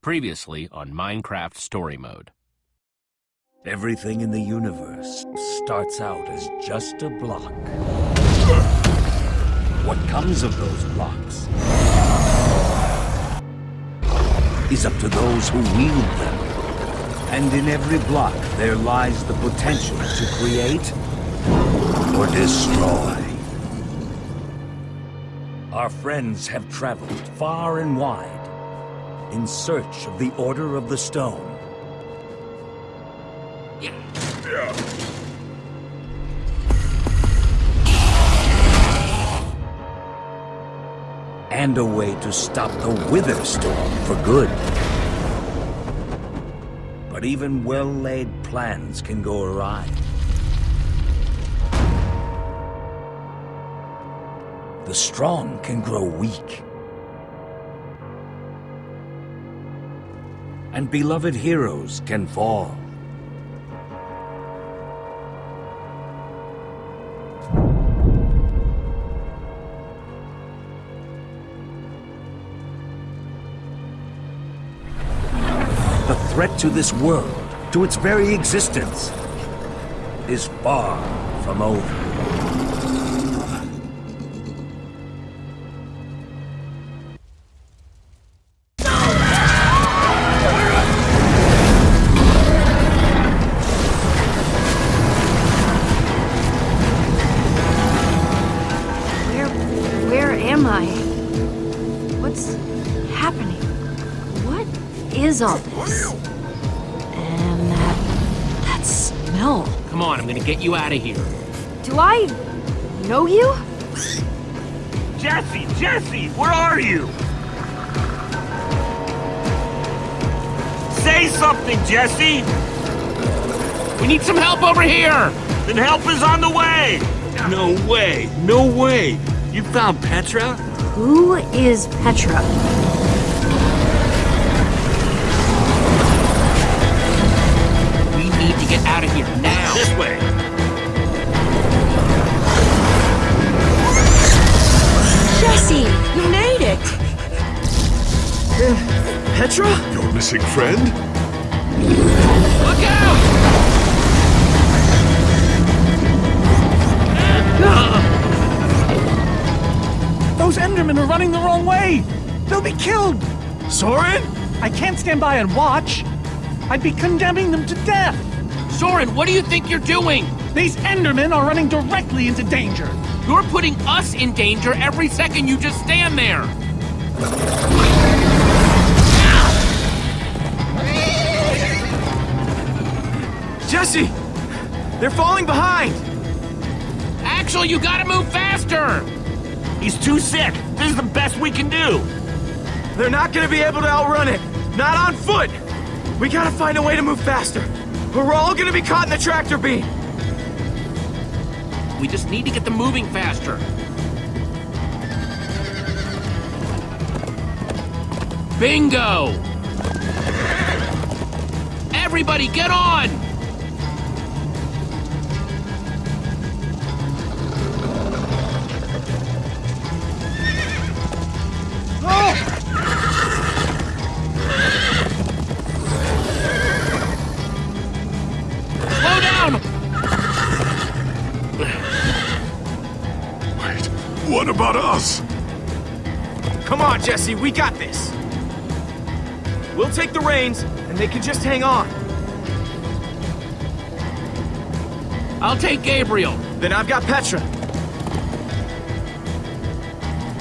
Previously on Minecraft Story Mode. Everything in the universe starts out as just a block. What comes of those blocks is up to those who wield them. And in every block there lies the potential to create or destroy. Our friends have traveled far and wide in search of the Order of the Stone. And a way to stop the Wither Storm for good. But even well-laid plans can go awry. The strong can grow weak. And beloved heroes can fall. The threat to this world, to its very existence, is far from over. What's happening? What is all this? And that, that smell. Come on, I'm gonna get you out of here. Do I know you? Jesse, Jesse, where are you? Say something, Jesse! We need some help over here! Then help is on the way! No way, no way! You found Petra? Who is Petra? We need to get out of here now. This way! Jesse, you made it! Uh, Petra? Your missing friend? Endermen are running the wrong way! They'll be killed! Soren? I can't stand by and watch. I'd be condemning them to death. Soren, what do you think you're doing? These Endermen are running directly into danger. You're putting us in danger every second you just stand there. Jesse! They're falling behind! Axel, you gotta move faster! He's too sick! This is the best we can do! They're not gonna be able to outrun it! Not on foot! We gotta find a way to move faster! Or we're all gonna be caught in the tractor beam! We just need to get them moving faster. Bingo! Everybody, get on! Us? Come on, Jesse, we got this! We'll take the reins, and they can just hang on. I'll take Gabriel. Then I've got Petra.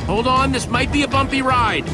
Hold on, this might be a bumpy ride.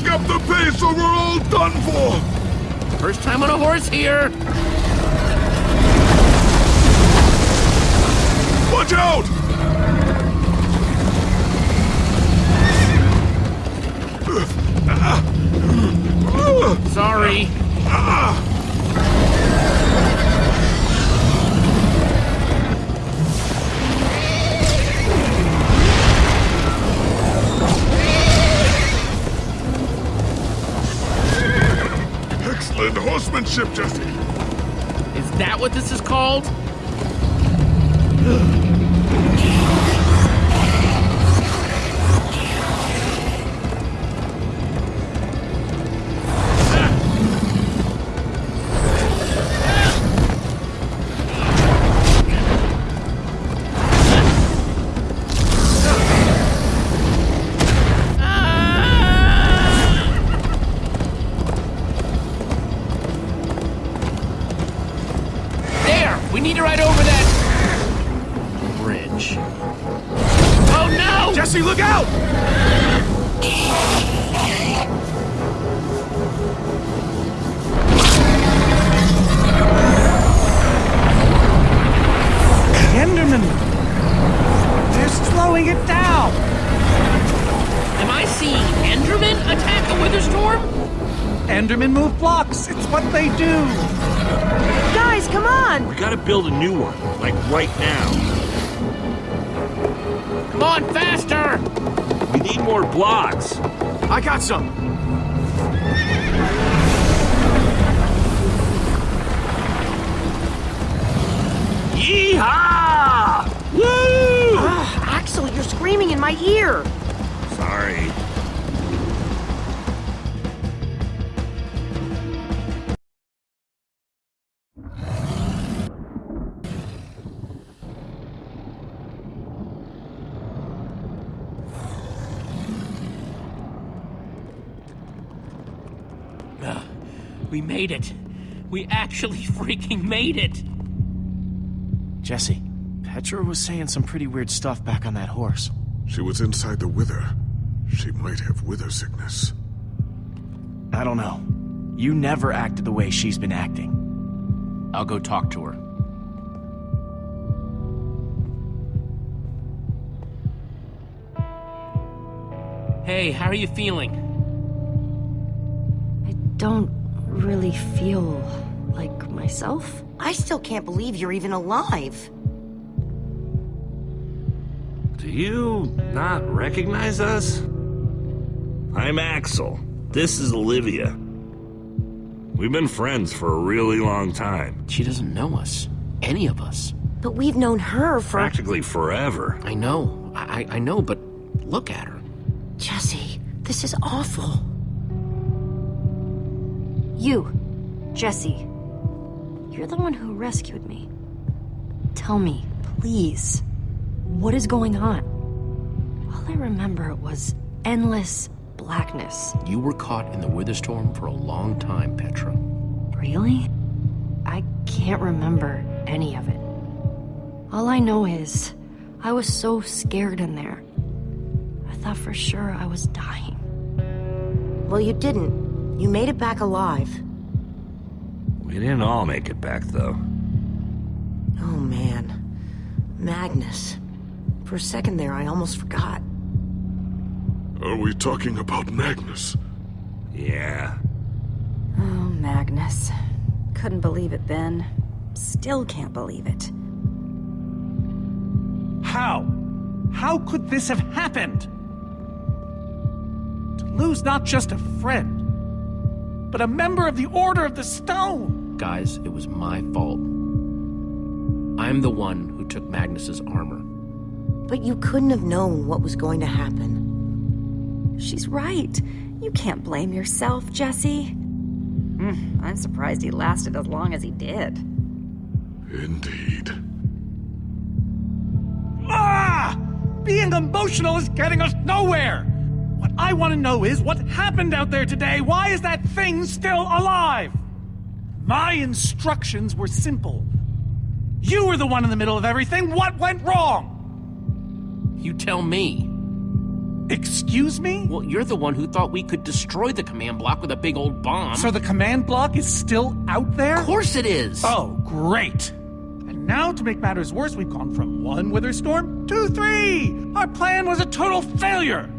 Pick up the pace or we're all done for! First time on a horse here. Watch out! Sorry. Ah! Horsemanship, Jesse. Is that what this is called? Made it. We actually freaking made it. Jesse, Petra was saying some pretty weird stuff back on that horse. She was inside the wither. She might have wither sickness. I don't know. You never acted the way she's been acting. I'll go talk to her. Hey, how are you feeling? I don't really feel like myself. I still can't believe you're even alive. Do you not recognize us? I'm Axel. This is Olivia. We've been friends for a really long time. She doesn't know us. Any of us. But we've known her for... Practically forever. I know. I, I I know, but look at her. Jesse, this is awful. You, Jesse. You're the one who rescued me. Tell me, please, what is going on? All I remember was endless blackness. You were caught in the Witherstorm for a long time, Petra. Really? I can't remember any of it. All I know is I was so scared in there. I thought for sure I was dying. Well, you didn't. You made it back alive. We didn't all make it back, though. Oh, man. Magnus. For a second there, I almost forgot. Are we talking about Magnus? Yeah. Oh, Magnus. Couldn't believe it then. Still can't believe it. How? How could this have happened? To lose not just a friend, but a member of the Order of the Stone! Guys, it was my fault. I'm the one who took Magnus's armor. But you couldn't have known what was going to happen. She's right. You can't blame yourself, Jesse. Hmm, I'm surprised he lasted as long as he did. Indeed. Ah! Being emotional is getting us nowhere! What I want to know is what happened out there today? Why is that thing still alive? My instructions were simple. You were the one in the middle of everything. What went wrong? You tell me. Excuse me? Well, you're the one who thought we could destroy the command block with a big old bomb. So the command block is still out there? Of course it is! Oh, great. And now, to make matters worse, we've gone from one wither storm to three! Our plan was a total failure!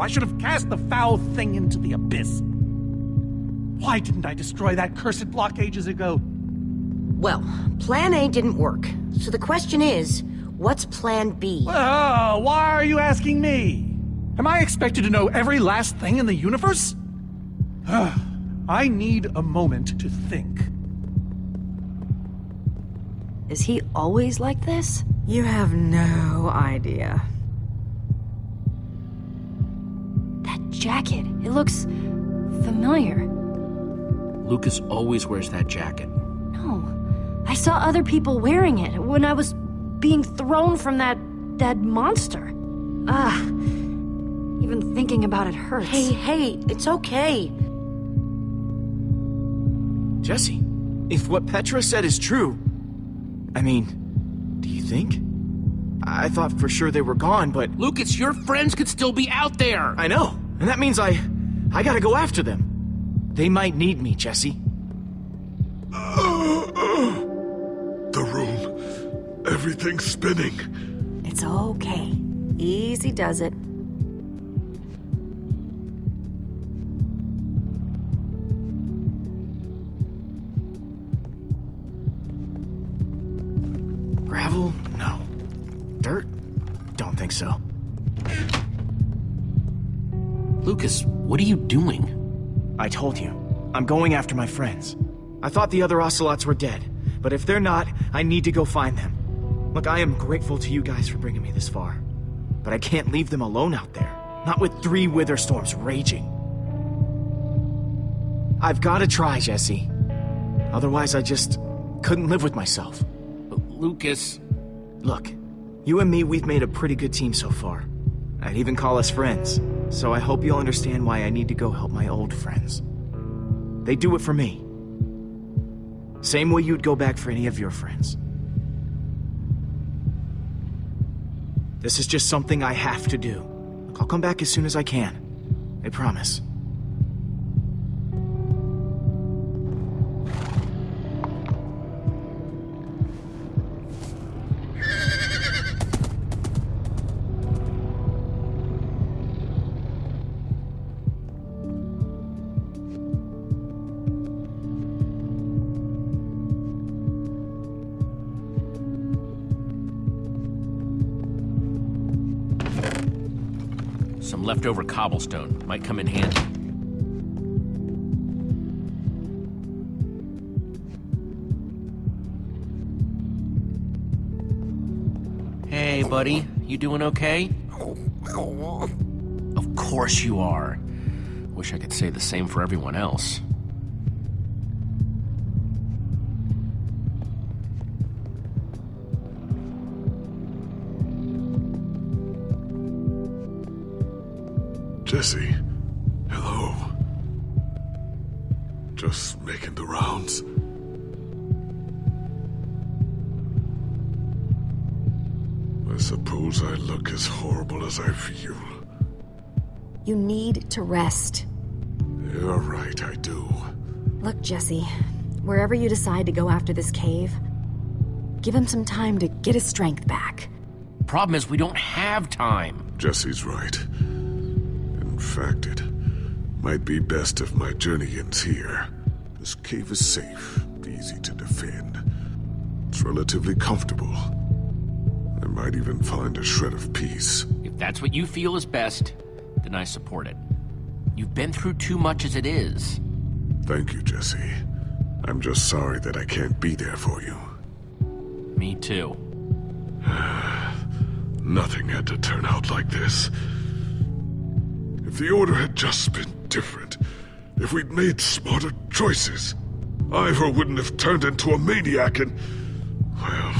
I should have cast the foul thing into the abyss. Why didn't I destroy that cursed block ages ago? Well, plan A didn't work. So the question is, what's plan B? Oh, why are you asking me? Am I expected to know every last thing in the universe? I need a moment to think. Is he always like this? You have no idea. Jacket, it looks familiar. Lukas always wears that jacket. No, I saw other people wearing it when I was being thrown from that that monster. Ah, even thinking about it hurts. Hey, hey, it's okay. Jesse, if what Petra said is true, I mean, do you think? I thought for sure they were gone, but Lukas, your friends could still be out there! I know, and that means I, I gotta go after them. They might need me, Jesse. The room. Everything's spinning. It's okay. Easy does it. Gravel? No. Dirt? Don't think so. Lukas, what are you doing? I told you. I'm going after my friends. I thought the other ocelots were dead, but if they're not, I need to go find them. Look, I am grateful to you guys for bringing me this far. But I can't leave them alone out there. Not with three wither storms raging. I've gotta try, Jesse. Otherwise, I just couldn't live with myself. Lukas, Look, you and me, we've made a pretty good team so far. I'd even call us friends. So I hope you'll understand why I need to go help my old friends. They do it for me. Same way you'd go back for any of your friends. This is just something I have to do. Look, I'll come back as soon as I can. I promise. Leftover cobblestone might come in handy. Hey, buddy. You doing okay? Of course you are. Wish I could say the same for everyone else. Jesse, hello. Just making the rounds. I suppose I look as horrible as I feel. You need to rest. You're right, I do. Look, Jesse, wherever you decide to go after this cave, give him some time to get his strength back. Problem is, we don't have time. Jesse's right. In fact, it might be best if my journey ends here. This cave is safe, easy to defend. It's relatively comfortable. I might even find a shred of peace. If that's what you feel is best, then I support it. You've been through too much as it is. Thank you, Jesse. I'm just sorry that I can't be there for you. Me too. Nothing had to turn out like this. If the Order had just been different, if we'd made smarter choices, Ivor wouldn't have turned into a maniac and... Well,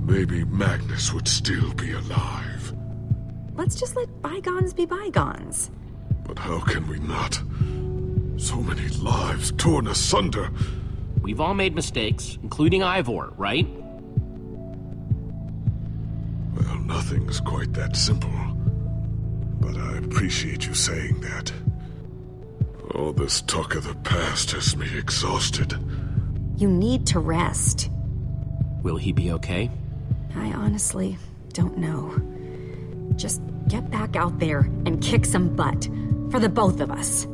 maybe Magnus would still be alive. Let's just let bygones be bygones. But how can we not? So many lives torn asunder. We've all made mistakes, including Ivor, right? Well, nothing's quite that simple. But I appreciate you saying that. All this talk of the past has me exhausted. You need to rest. Will he be okay? I honestly don't know. Just get back out there and kick some butt. For the both of us.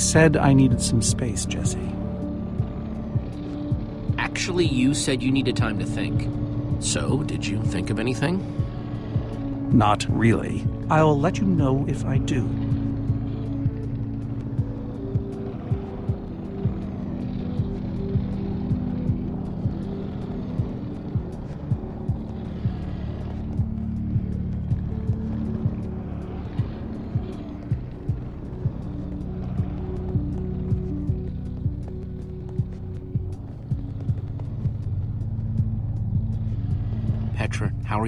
Said I needed some space, Jesse. Actually, you said you needed time to think. So, did you think of anything? Not really. I'll let you know if I do.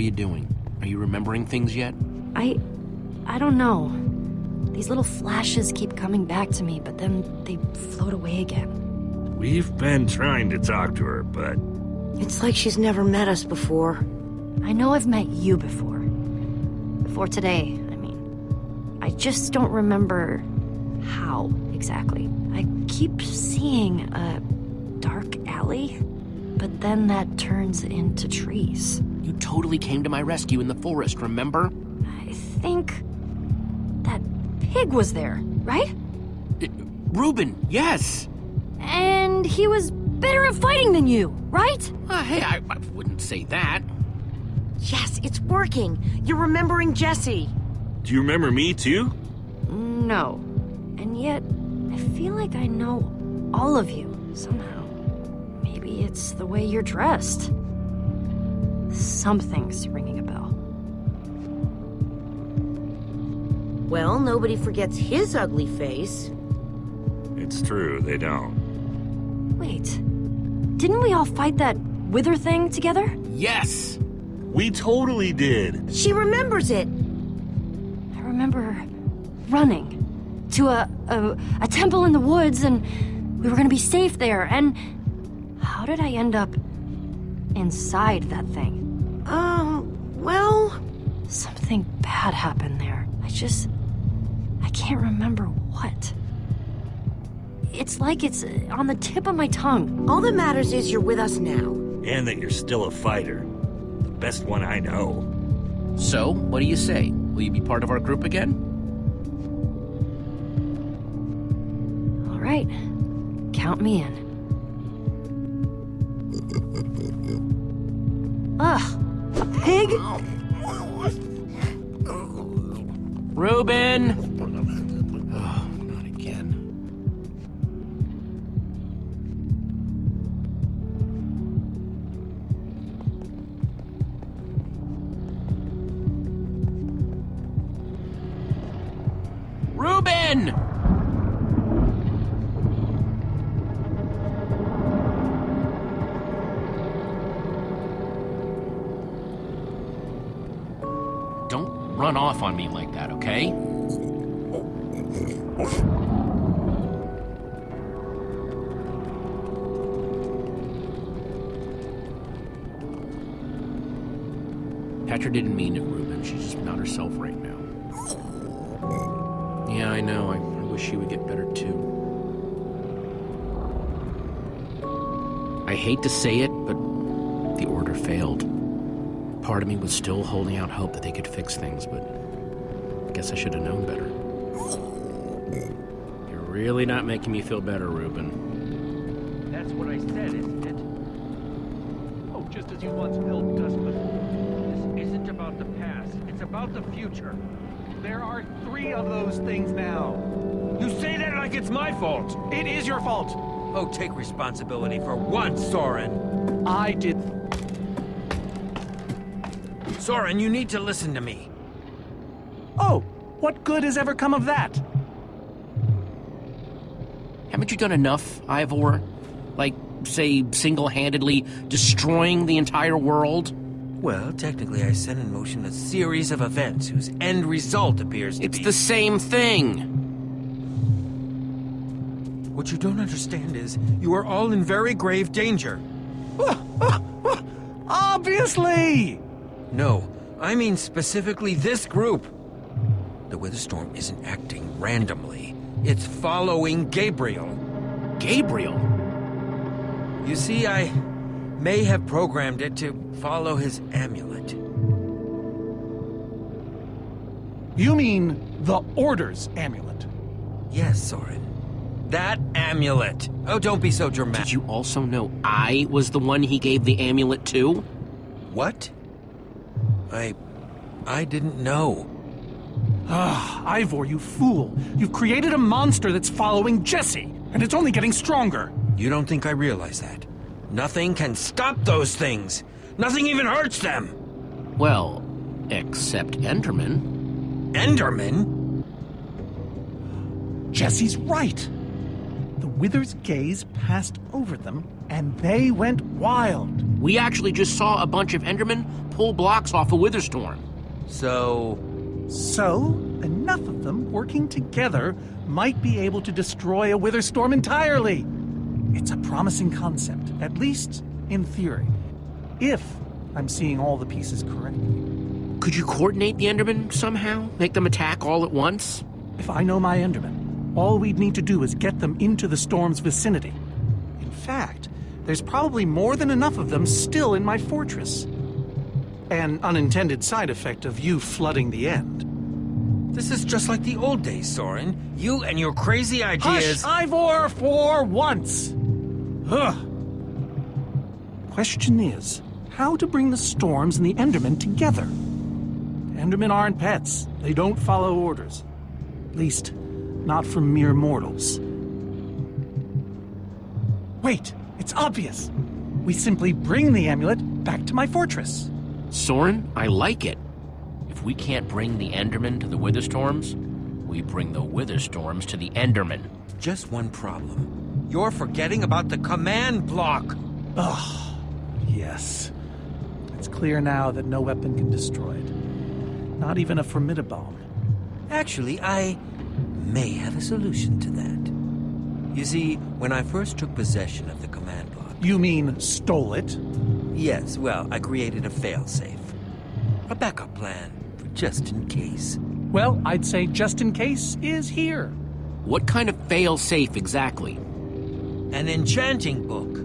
You doing? Are you remembering things yet? I. I don't know. These little flashes keep coming back to me, but then they float away again. We've been trying to talk to her, but It's like she's never met us before. I know I've met you before. Before today, I mean. I just don't remember how exactly. I keep seeing a dark alley, but then that turns into trees. You totally came to my rescue in the forest, remember? I think that pig was there, right? Uh, Reuben, yes! And he was better at fighting than you, right? Uh, hey, I, I wouldn't say that. Yes, it's working. You're remembering Jesse. do you remember me too? No. And yet, I feel like I know all of you somehow. Maybe it's the way you're dressed. Something's ringing a bell. Well, nobody forgets his ugly face. It's true, they don't. Wait. Didn't we all fight that wither thing together? Yes! We totally did. She remembers it. I remember running to a, a, a temple in the woods and we were gonna be safe there and how did I end up inside that thing? Um, well, Something bad happened there. I just. I can't remember what. It's like it's on the tip of my tongue. all that matters is you're with us now. And that you're still a fighter. The best one I know. So, what do you say? Will you be part of our group again? All right. Count me in. Pig? Reuben! I hate to say it, but the order failed. Part of me was still holding out hope that they could fix things, but I guess I should have known better. You're really not making me feel better, Reuben. That's what I said, isn't it? Oh, just as you once built Dustman. This isn't about the past, it's about the future. There are three of those things now. You say that like it's my fault. It is your fault. Oh, take responsibility for once, Soren. I did. Soren, you need to listen to me. Oh, what good has ever come of that? Haven't you done enough, Ivor? Like, say, single handedly destroying the entire world? Well, technically, I set in motion a series of events whose end result appears to It's be. the same thing. What you don't understand is, you are all in very grave danger. Obviously! No, I mean specifically this group. The Witherstorm isn't acting randomly. It's following Gabriel. Gabriel? You see, I may have programmed it to follow his amulet. You mean the Order's amulet? Yes, Soren. That amulet. Oh, don't be so dramatic. Did you also know I was the one he gave the amulet to? What? I... I didn't know. Ah, Ivor, you fool. You've created a monster that's following Jesse, and it's only getting stronger. You don't think I realize that? Nothing can stop those things. Nothing even hurts them. Well, except Enderman. Enderman? Jesse's right. The Wither's gaze passed over them, and they went wild. We actually just saw a bunch of Endermen pull blocks off a Witherstorm. So... So, enough of them working together might be able to destroy a Witherstorm entirely. It's a promising concept, at least in theory. If I'm seeing all the pieces correctly. Could you coordinate the Endermen somehow? Make them attack all at once? If I know my Endermen, all we'd need to do is get them into the storm's vicinity. In fact, there's probably more than enough of them still in my fortress. An unintended side effect of you flooding the end. This is just like the old days, Soren. You and your crazy ideas... Hush, Ivor, for once! Ugh. Question is, how to bring the storms and the Endermen together? Endermen aren't pets. They don't follow orders. At least, not from mere mortals. Wait, it's obvious. We simply bring the amulet back to my fortress. Soren, I like it. If we can't bring the Enderman to the Witherstorms, we bring the Witherstorms to the Enderman. Just one problem. You're forgetting about the command block. Ugh. Yes. It's clear now that no weapon can destroy it. Not even a formidabomb. Actually, I may have a solution to that. You see, when I first took possession of the command block... You mean stole it? Yes, well, I created a failsafe. A backup plan, for just in case. Well, I'd say just in case is here. What kind of failsafe exactly? An enchanting book.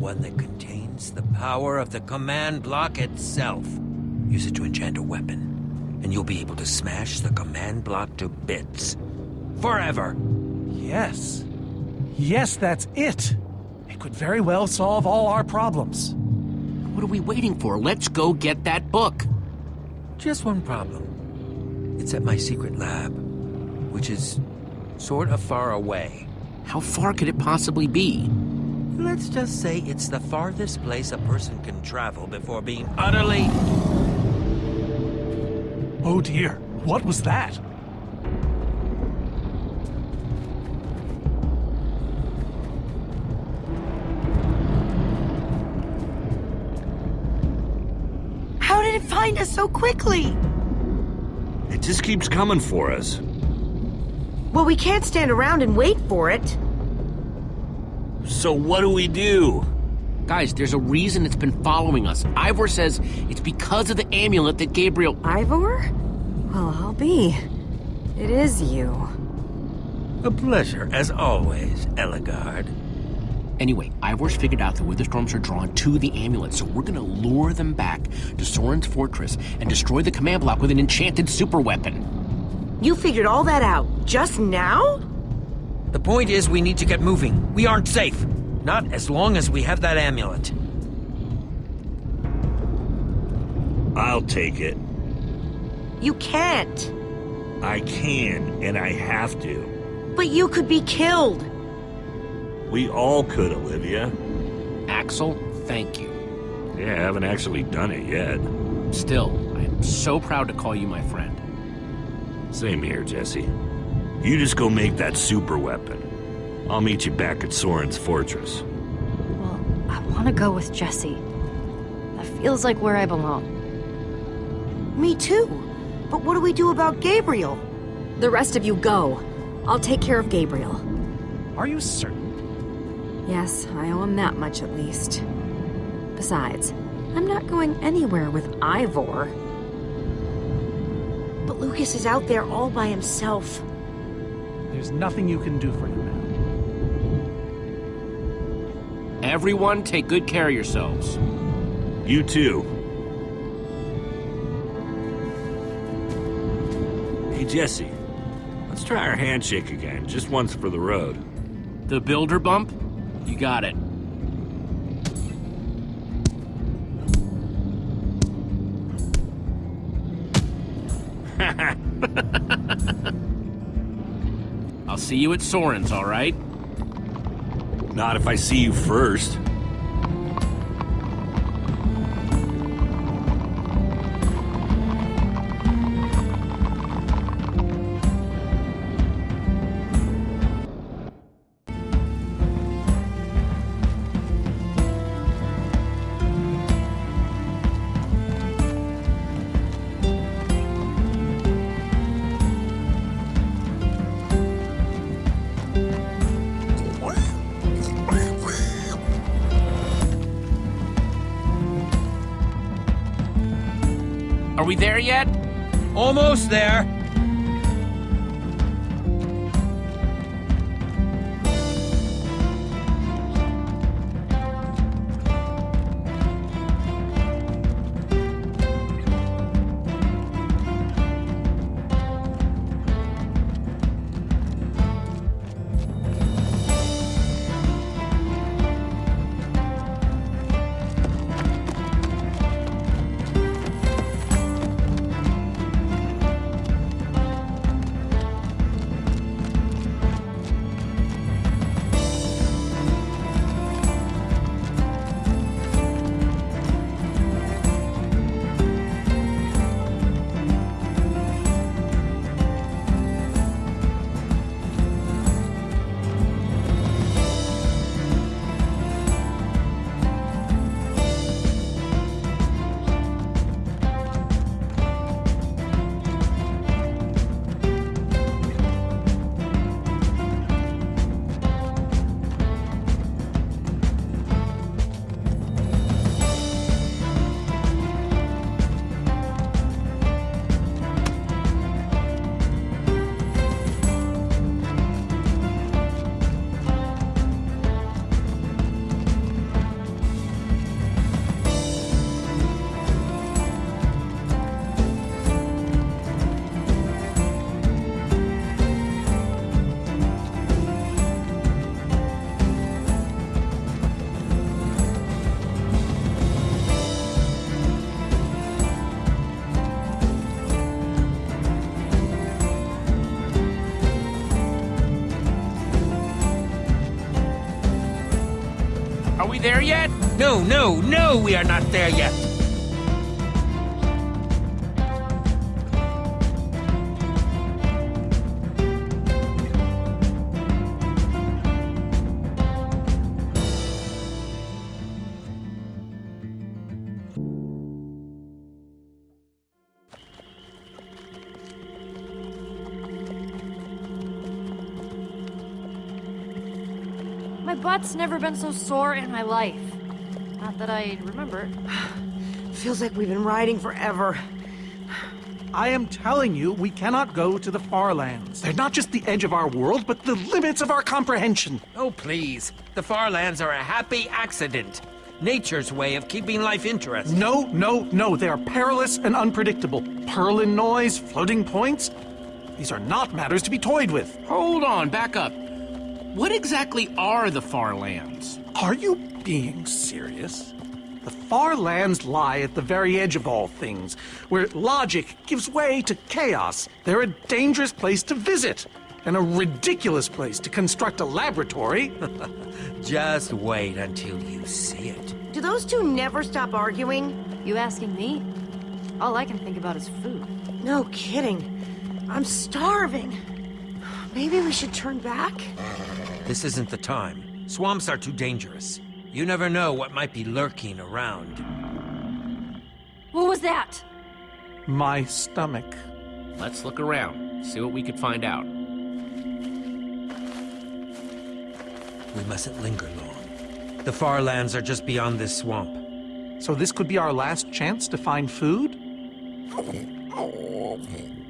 One that contains the power of the command block itself. Use it to enchant a weapon, and you'll be able to smash the command block to bits. Forever! Yes. Yes, that's it. It could very well solve all our problems. What are we waiting for? Let's go get that book. Just one problem. It's at my secret lab, which is sort of far away. How far could it possibly be? Let's just say it's the farthest place a person can travel before being utterly... Oh dear, what was that? Find us so quickly? It just keeps coming for us. Well, we can't stand around and wait for it. So what do we do? Guys, there's a reason it's been following us. Ivor says it's because of the amulet that Gabriel. Ivor? Well, I'll be. It is you. A pleasure, as always, Ellegaard. Anyway, Ivor's figured out the Witherstorms are drawn to the amulet, so we're gonna lure them back to Soren's fortress and destroy the command block with an enchanted super weapon. You figured all that out just now? The point is, we need to get moving. We aren't safe. Not as long as we have that amulet. I'll take it. You can't. I can, and I have to. But you could be killed. We all could, Olivia. Axel, thank you. Yeah, I haven't actually done it yet. Still, I am so proud to call you my friend. Same here, Jesse. You just go make that super weapon. I'll meet you back at Soren's fortress. Well, I want to go with Jesse. That feels like where I belong. Me too. But what do we do about Gabriel? The rest of you go. I'll take care of Gabriel. Are you certain? Yes, I owe him that much at least. Besides, I'm not going anywhere with Ivor. But Lukas is out there all by himself. There's nothing you can do for him now. Everyone, take good care of yourselves. You too. Hey, Jesse. Let's try our handshake again, just once for the road. The builder bump? You got it. I'll see you at Soren's, all right? Not if I see you first. Almost there. No, no, no, we are not there yet. My butt's never been so sore in my life. Not that I remember. Feels like we've been riding forever. I am telling you, we cannot go to the far lands. They're not just the edge of our world, but the limits of our comprehension. Oh, please. The far lands are a happy accident. Nature's way of keeping life interesting. No, no, no. They are perilous and unpredictable. Perlin noise, floating points. These are not matters to be toyed with. Hold on, back up. What exactly are the Far Lands? Are you being serious? The far lands lie at the very edge of all things, where logic gives way to chaos. They're a dangerous place to visit. And a ridiculous place to construct a laboratory. Just wait until you see it. Do those two never stop arguing? You asking me? All I can think about is food. No kidding. I'm starving. Maybe we should turn back? This isn't the time. Swamps are too dangerous. You never know what might be lurking around. What was that? My stomach. Let's look around, see what we could find out. We mustn't linger long. The far lands are just beyond this swamp. So this could be our last chance to find food?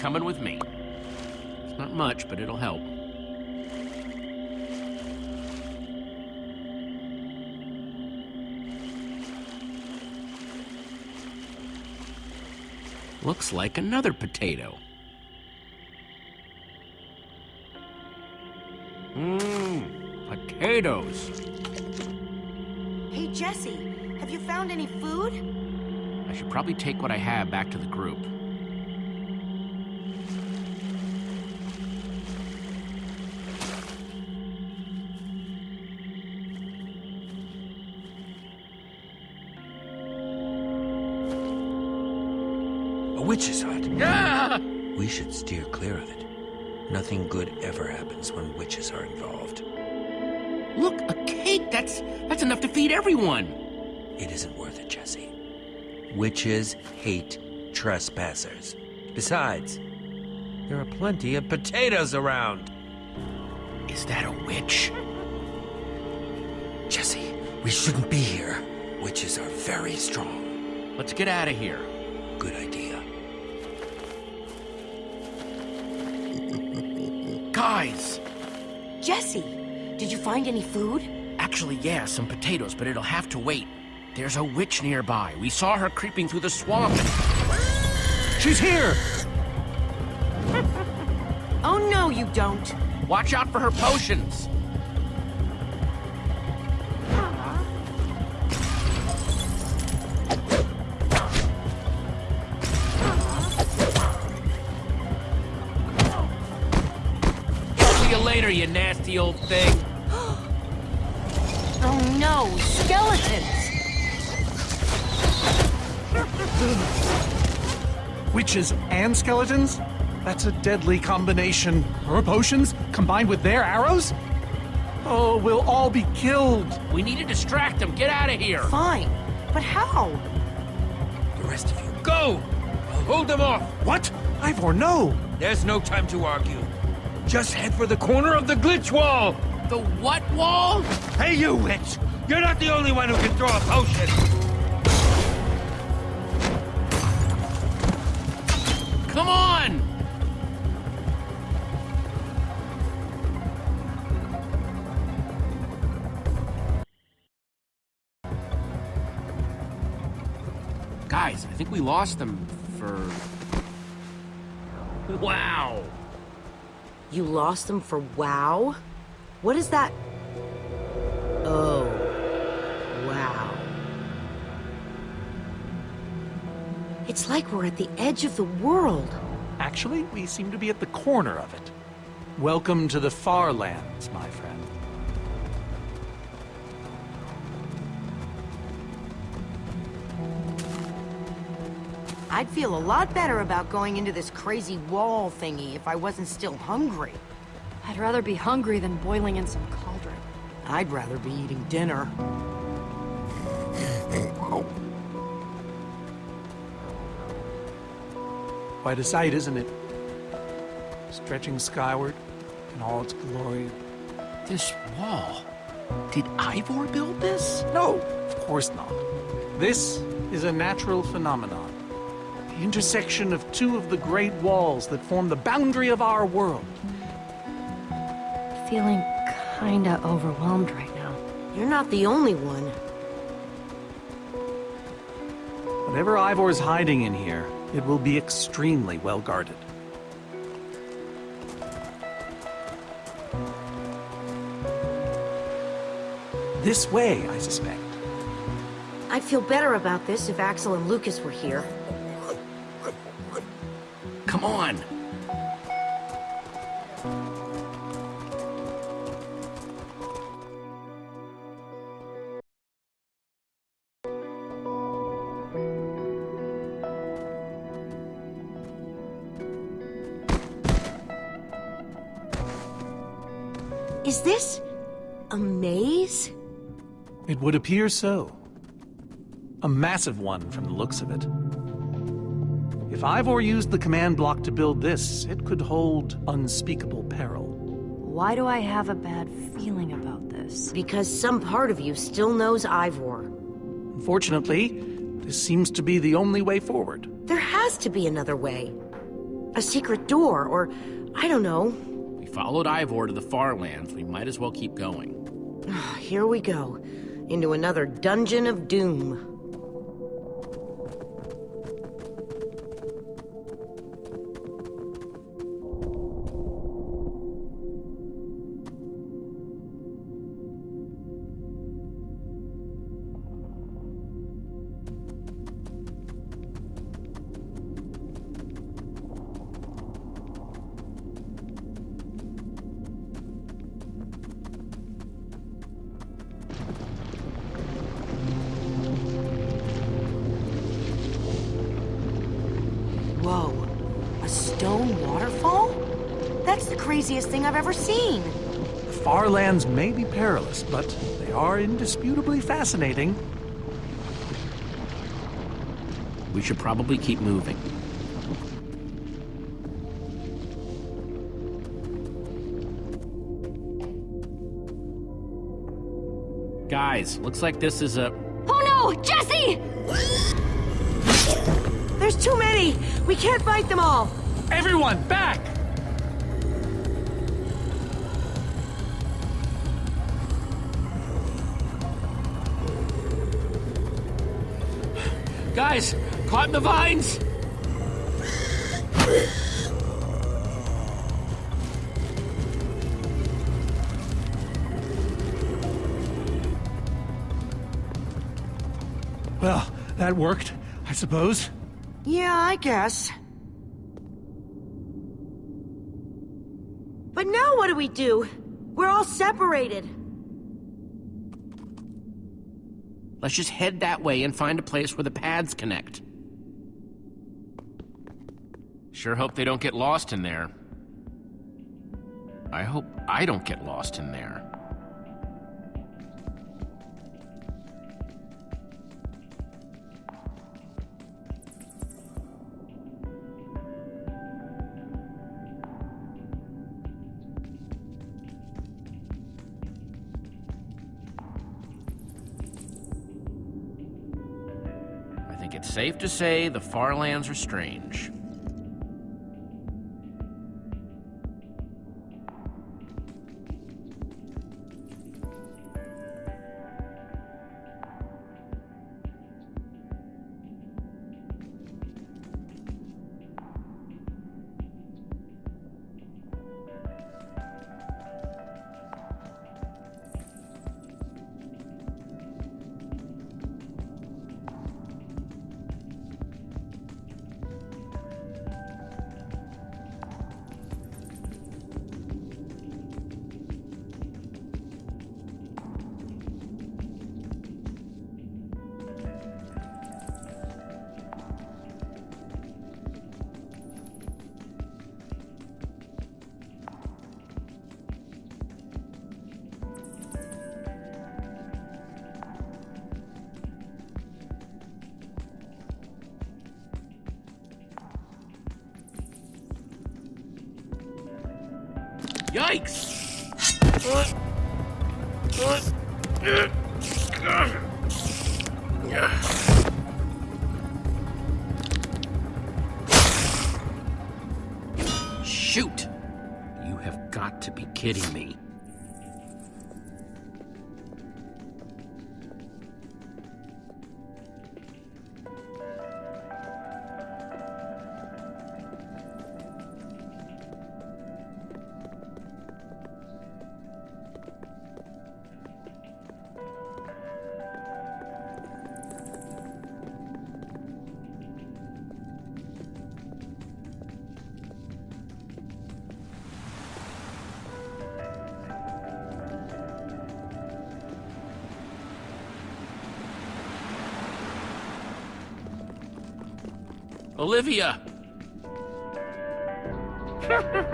coming with me. It's not much, but it'll help. Looks like another potato. Mmm, potatoes. Hey, Jesse, have you found any food? I should probably take what I have back to the group. Witch's hut. Ah! We should steer clear of it. Nothing good ever happens when witches are involved. Look, a cake! That's that's enough to feed everyone! It isn't worth it, Jesse. Witches hate trespassers. Besides, there are plenty of potatoes around. Is that a witch? Jesse, we shouldn't be here. Witches are very strong. Let's get out of here. Good idea. Guys! Jesse, did you find any food? Actually, yeah, some potatoes, but it'll have to wait. There's a witch nearby. We saw her creeping through the swamp. She's here! Oh no, you don't. Watch out for her potions. Old thing. Oh no, skeletons! Witches and skeletons? That's a deadly combination. Her potions combined with their arrows? Oh, we'll all be killed. We need to distract them. Get out of here. Fine, but how? The rest of you, go! I'll hold them off. What? Ivor, no! There's no time to argue. Just head for the corner of the glitch wall. The what wall? Hey, you witch! You're not the only one who can throw a potion. Come on! Guys, I think we lost them for... Wow! You lost them for WoW? What is that? Oh. Wow. It's like we're at the edge of the world. Actually, we seem to be at the corner of it. Welcome to the far lands, my friend. I'd feel a lot better about going into this crazy wall thingy if I wasn't still hungry. I'd rather be hungry than boiling in some cauldron. I'd rather be eating dinner. Quite a sight, isn't it? Stretching skyward in all its glory. This wall... Did Ivor build this? No, of course not. This is a natural phenomenon. The intersection of two of the great walls that form the boundary of our world. Feeling kinda overwhelmed right now. You're not the only one. Whatever Ivor's hiding in here, it will be extremely well guarded. This way, I suspect. I'd feel better about this if Axel and Lukas were here. Come on! Is this... a maze? It would appear so. A massive one from the looks of it. If Ivor used the command block to build this, it could hold unspeakable peril. Why do I have a bad feeling about this? Because some part of you still knows Ivor. Unfortunately, this seems to be the only way forward. There has to be another way. A secret door, or I don't know. We followed Ivor to the far lands. We might as well keep going. Here we go. Into another dungeon of doom. Ever seen. The far lands may be perilous, but they are indisputably fascinating. We should probably keep moving. Guys, looks like this is a... Oh no! Jesse! There's too many! We can't fight them all! Everyone, back! Guys, caught in the vines! Well, that worked, I suppose. Yeah, I guess. But now what do we do? We're all separated. Let's just head that way and find a place where the pads connect. Sure hope they don't get lost in there. I hope I don't get lost in there. It's safe to say the far lands are strange. Olivia!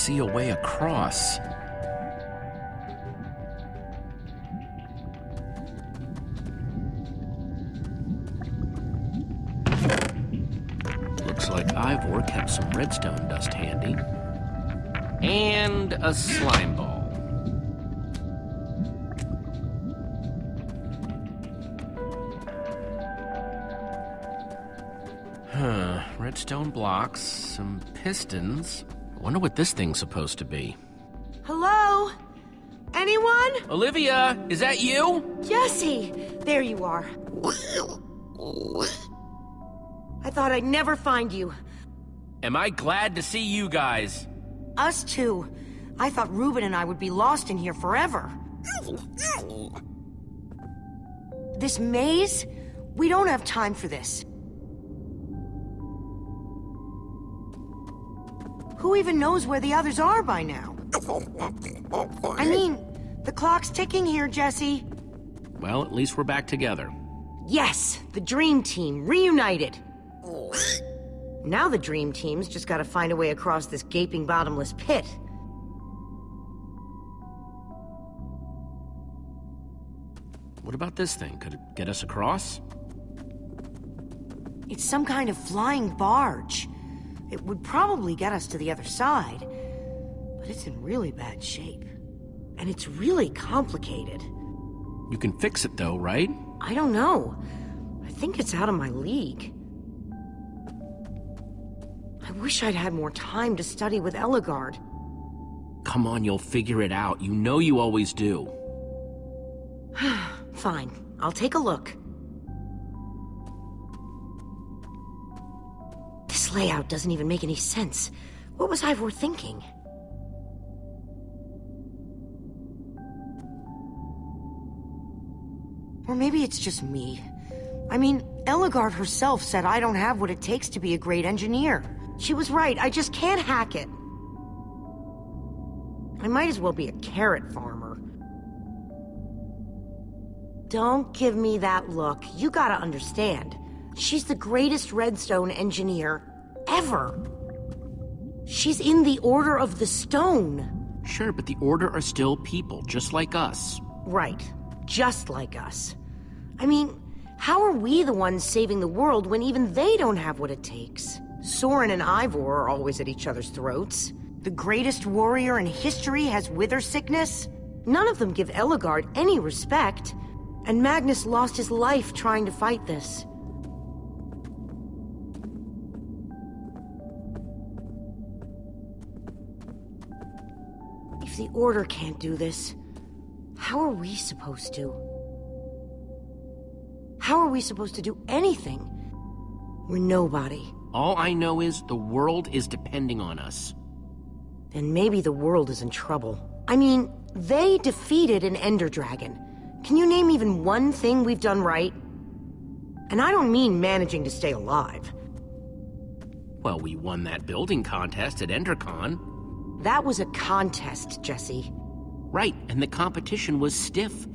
see a way across. Looks like Ivor kept some redstone dust handy. And a slime ball. Huh, redstone blocks, some pistons. Wonder what this thing's supposed to be. Hello? Anyone? Olivia, is that you? Jesse! There you are. I thought I'd never find you. Am I glad to see you guys? Us too. I thought Reuben and I would be lost in here forever. This maze? We don't have time for this. Who even knows where the others are by now? I mean, the clock's ticking here, Jesse. Well, at least we're back together. Yes, the Dream Team, reunited. Now the Dream Team's just gotta find a way across this gaping bottomless pit. What about this thing? Could it get us across? It's some kind of flying barge. It would probably get us to the other side, but it's in really bad shape. And it's really complicated. You can fix it though, right? I don't know. I think it's out of my league. I wish I'd had more time to study with Ellegaard. Come on, you'll figure it out. You know you always do. Fine, I'll take a look. Layout doesn't even make any sense. What was Ivor thinking? Or maybe it's just me. I mean, Ellegaard herself said I don't have what it takes to be a great engineer. She was right, I just can't hack it. I might as well be a carrot farmer. Don't give me that look. You gotta understand. She's the greatest redstone engineer ever. She's in the Order of the Stone. Sure, but the Order are still people, just like us. Right. Just like us. I mean, How are we the ones saving the world when even they don't have what it takes? Soren and Ivor are always at each other's throats. The greatest warrior in history has wither sickness. None of them give Ellegaard any respect. And Magnus lost his life trying to fight this. The Order can't do this, how are we supposed to? How are we supposed to do anything? We're nobody. All I know is the world is depending on us. Then maybe the world is in trouble. I mean, they defeated an Ender Dragon. Can you name even one thing we've done right? And I don't mean managing to stay alive. Well, we won that building contest at EnderCon. That was a contest, Jesse. Right, and the competition was stiff.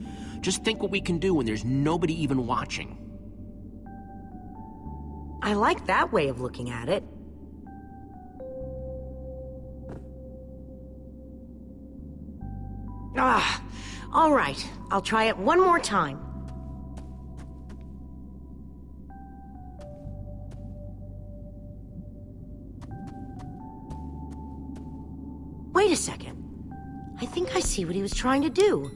Just think what we can do when there's nobody even watching. I like that way of looking at it. Ah, all right. I'll try it one more time. A second. I think I see what he was trying to do.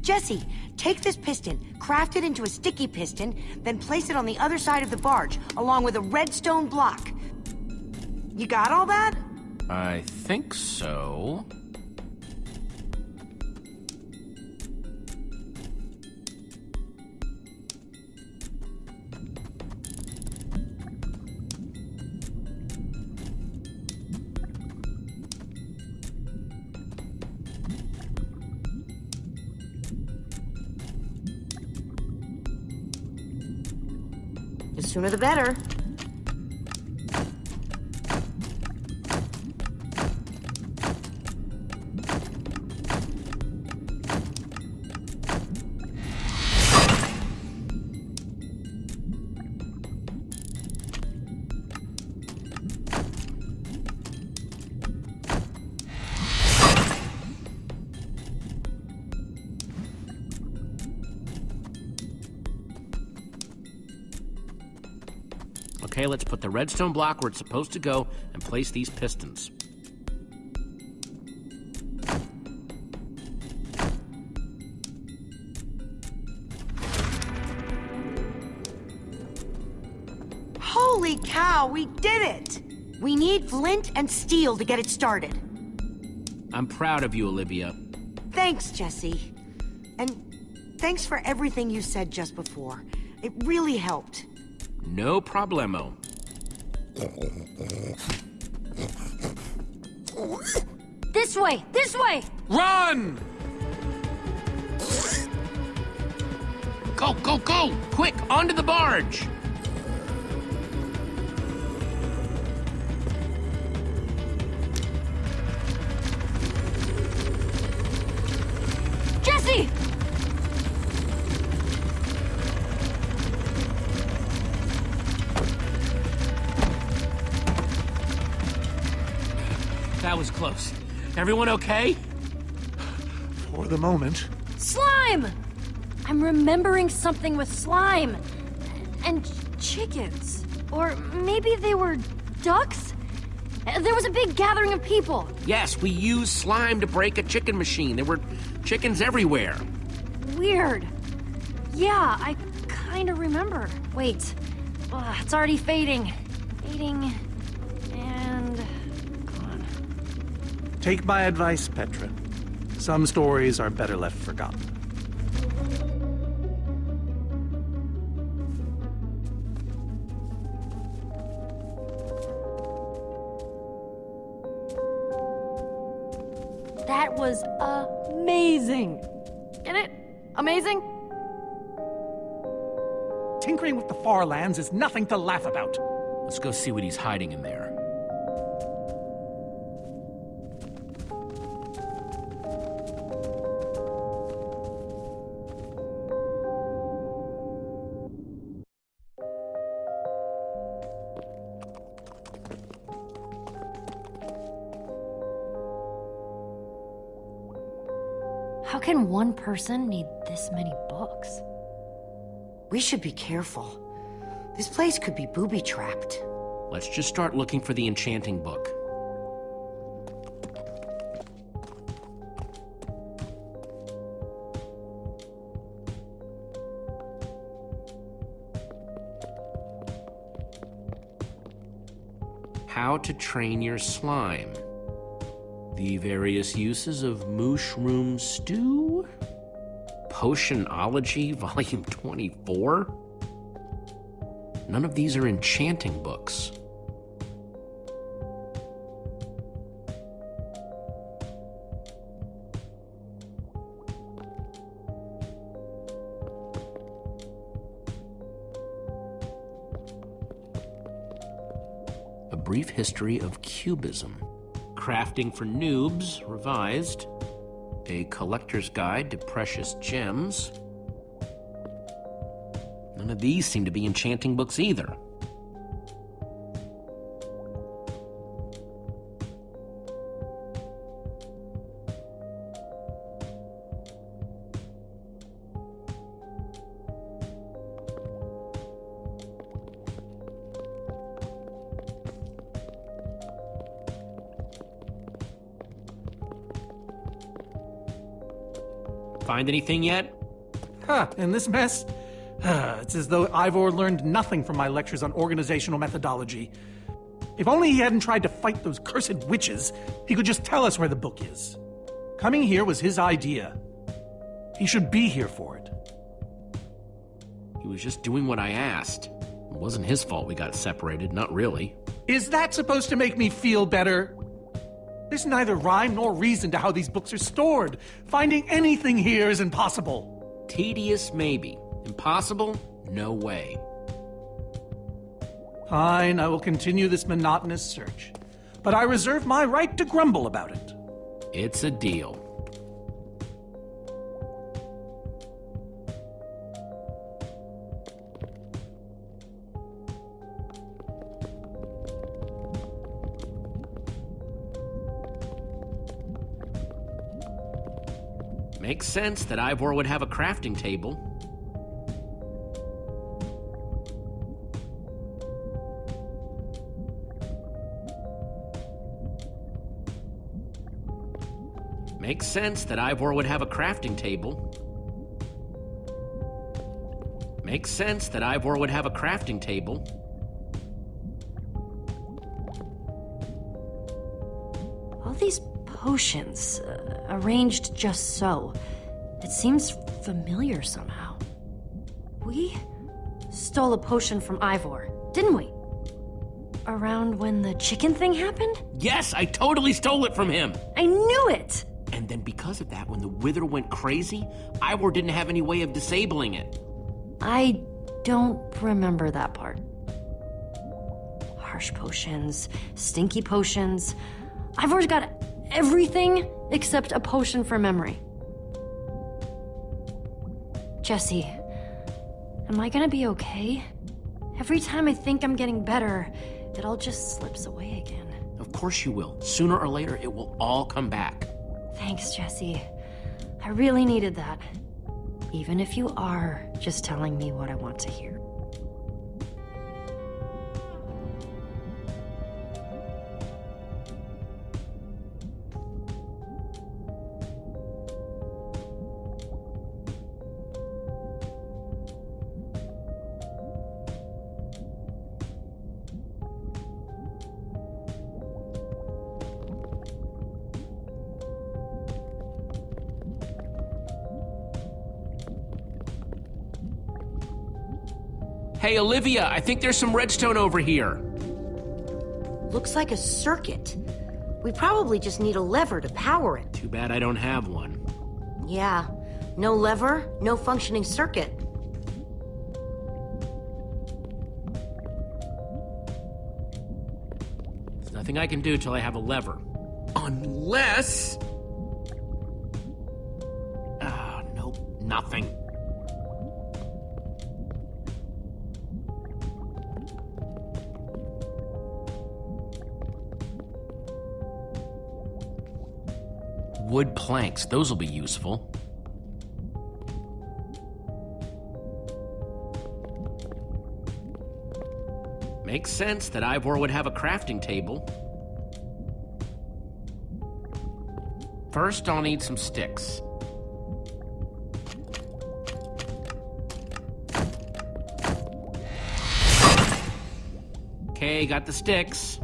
Jesse, take this piston, craft it into a sticky piston, then place it on the other side of the barge, along with a redstone block. You got all that? I think so. Sooner the better. The redstone block where it's supposed to go and place these pistons. Holy cow, we did it! We need flint and steel to get it started. I'm proud of you, Olivia. Thanks, Jesse. And thanks for everything you said just before. It really helped. No problemo. This way! This way! Run! Go, go, go! Quick, onto the barge! Everyone okay? For the moment. Slime! I'm remembering something with slime. And chickens. Or maybe they were ducks? There was a big gathering of people. Yes, we used slime to break a chicken machine. There were chickens everywhere. Weird. Yeah, I kind of remember. Wait. Ugh, it's already fading. Fading. Take my advice, Petra. Some stories are better left forgotten. That was amazing. Get it? Amazing? Tinkering with the far lands is nothing to laugh about. Let's go see what he's hiding in there. One person need this many books? We should be careful. This place could be booby-trapped. Let's just start looking for the enchanting book. How to train your slime. The various uses of mushroom stew? Potionology, Volume 24? None of these are enchanting books. A Brief History of Cubism. Crafting for Noobs, revised. A Collector's Guide to Precious Gems. None of these seem to be enchanting books either. Find anything yet? Huh, in this mess? it's as though Ivor learned nothing from my lectures on organizational methodology. If only he hadn't tried to fight those cursed witches, he could just tell us where the book is. Coming here was his idea. He should be here for it. He was just doing what I asked. It wasn't his fault we got separated, not really. Is that supposed to make me feel better? There's neither rhyme nor reason to how these books are stored. Finding anything here is impossible. Tedious, maybe. Impossible? No way. Fine, I will continue this monotonous search. But I reserve my right to grumble about it. It's a deal. Sense that Ivor would have a crafting table. Makes sense that Ivor would have a crafting table. Makes sense that Ivor would have a crafting table. All these potions, uh, arranged just so. It seems familiar somehow. We stole a potion from Ivor, didn't we? Around when the chicken thing happened? Yes, I totally stole it from him! I knew it! And then because of that, when the Wither went crazy, Ivor didn't have any way of disabling it. I don't remember that part. Harsh potions, stinky potions. Ivor's got everything except a potion for memory. Jesse, am I gonna be okay? Every time I think I'm getting better, it all just slips away again. Of course you will. Sooner or later, it will all come back. Thanks, Jesse. I really needed that. Even if you are just telling me what I want to hear. Hey, Olivia, I think there's some redstone over here. Looks like a circuit. We probably just need a lever to power it. Too bad I don't have one. Yeah. No lever, no functioning circuit. There's nothing I can do till I have a lever. Unless... Ah, nope, nothing. Wood planks, those will be useful. Makes sense that Ivor would have a crafting table. First, I'll need some sticks. Okay, got the sticks.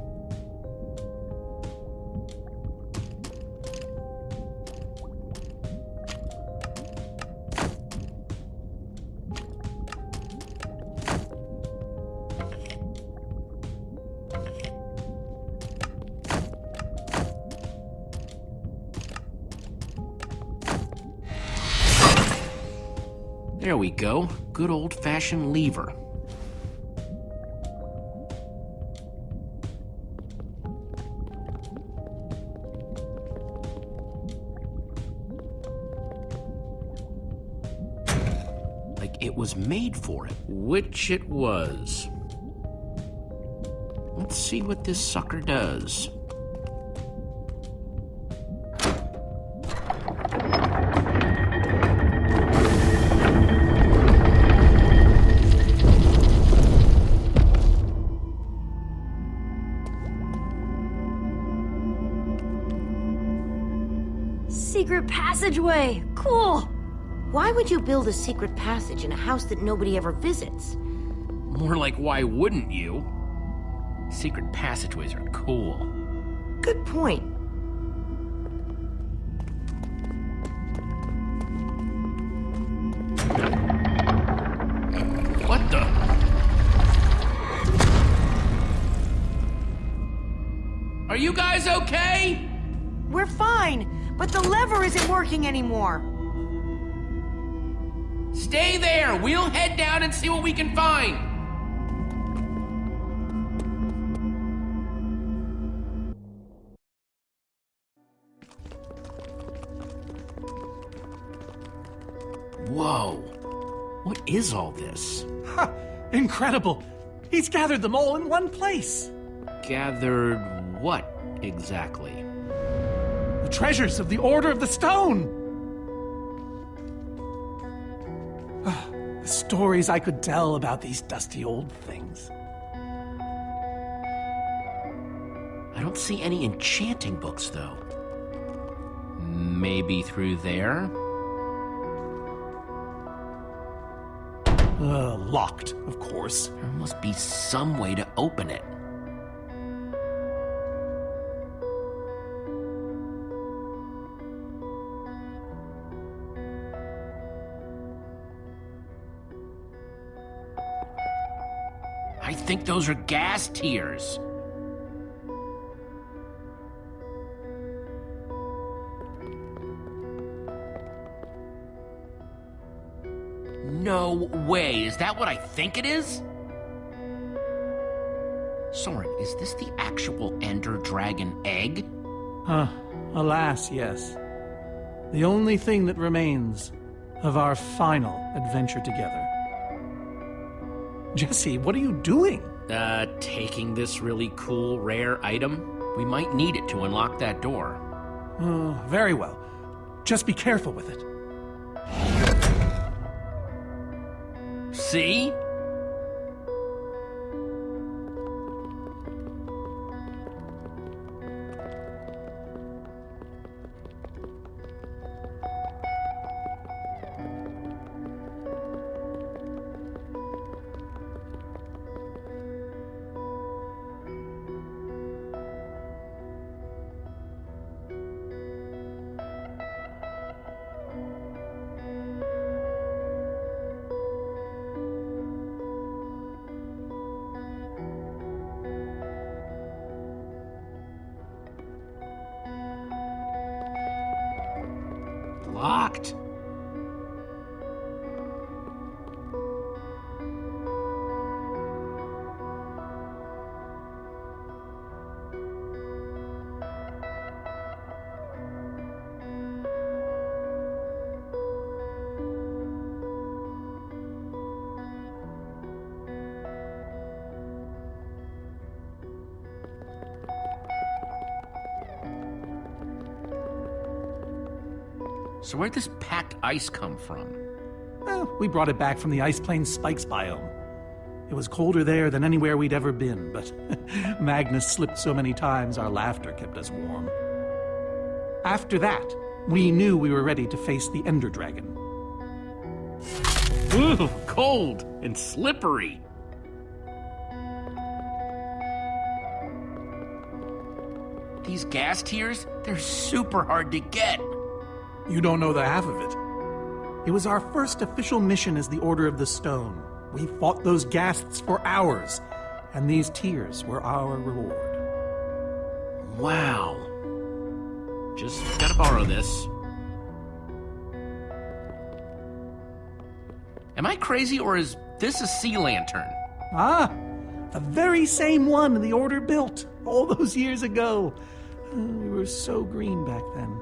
There we go. Good old-fashioned lever. Like it was made for it, which it was. Let's see what this sucker does. Passageway! Cool! Why would you build a secret passage in a house that nobody ever visits? More like, why wouldn't you? Secret passageways are cool. Good point. Working anymore. Stay there! We'll head down and see what we can find! Whoa. What is all this? Ha! Incredible! He's gathered them all in one place. Gathered what exactly? The treasures of the Order of the Stone. Ah, the stories I could tell about these dusty old things. I don't see any enchanting books, though. Maybe through there? Uh, locked, of course. There must be some way to open it. Think those are Ghast tears. No way. Is that what I think it is? Soren, is this the actual Ender Dragon egg? Huh. Alas, yes. The only thing that remains of our final adventure together. Jesse, what are you doing? Uh, taking this really cool, rare item? We might need it to unlock that door. Oh, very well. Just be careful with it. See? So where'd this packed ice come from? Well, we brought it back from the Ice Plains Spikes biome. It was colder there than anywhere we'd ever been, but Magnus slipped so many times our laughter kept us warm. After that, we knew we were ready to face the Ender Dragon. Ooh, cold and slippery. These Ghast tears, they're super hard to get. You don't know the half of it. It was our first official mission as the Order of the Stone. We fought those ghasts for hours, and these tears were our reward. Wow. Just gotta borrow this. Am I crazy or is this a sea lantern? Ah, the very same one the Order built all those years ago. Uh, We were so green back then.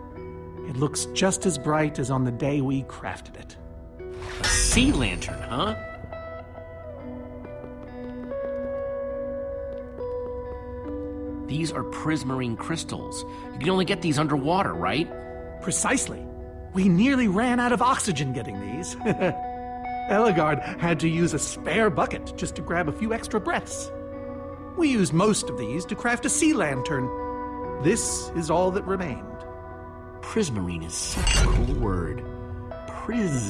It looks just as bright as on the day we crafted it. A sea lantern, huh? These are prismarine crystals. You can only get these underwater, right? Precisely. We nearly ran out of oxygen getting these. Ellegaard had to use a spare bucket just to grab a few extra breaths. We used most of these to craft a sea lantern. This is all that remained. Prismarine is such a cool word. Prismarine.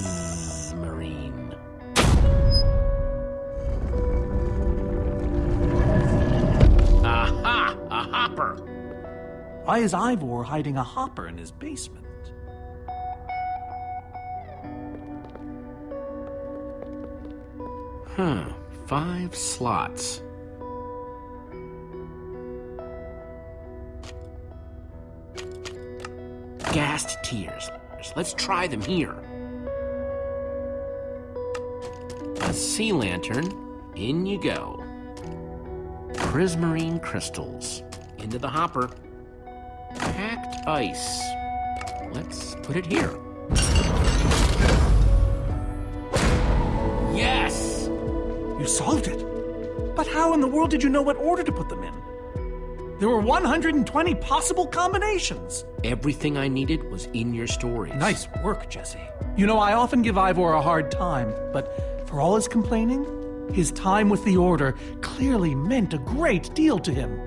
Aha! A hopper! Why is Ivor hiding a hopper in his basement? Huh. Five slots. Ghast tears. Let's try them here. A sea lantern. In you go. Prismarine crystals. Into the hopper. Packed ice. Let's put it here. Yes! You solved it. But how in the world did you know what order to put them in? There were 120 possible combinations. Everything I needed was in your stories. Nice work, Jesse. You know, I often give Ivor a hard time, but for all his complaining, his time with the Order clearly meant a great deal to him.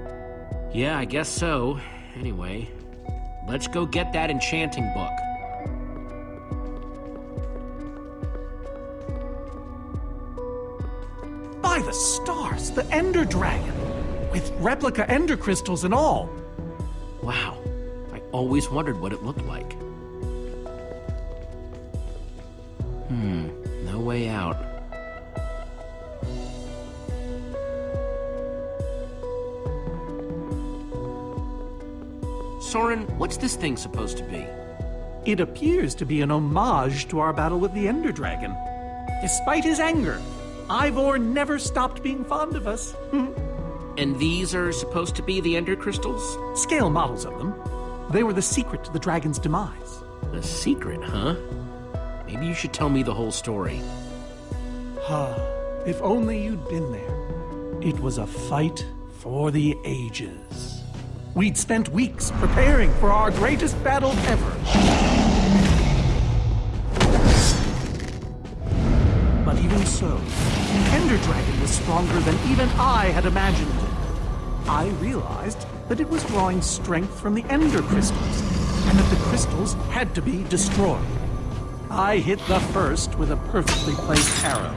Yeah, I guess so. Anyway, let's go get that enchanting book. By the stars, the Ender Dragon! With replica Ender crystals and all. Wow, I always wondered what it looked like. Hmm, no way out. Soren, what's this thing supposed to be? It appears to be an homage to our battle with the Ender Dragon. Despite his anger, Ivor never stopped being fond of us. And these are supposed to be the Ender crystals? Scale models of them. They were the secret to the dragon's demise. The secret, huh? Maybe you should tell me the whole story. Ah, if only you'd been there. It was a fight for the ages. We'd spent weeks preparing for our greatest battle ever. But even so, the Ender Dragon was stronger than even I had imagined. I realized that it was drawing strength from the Ender crystals, and that the crystals had to be destroyed. I hit the first with a perfectly placed arrow.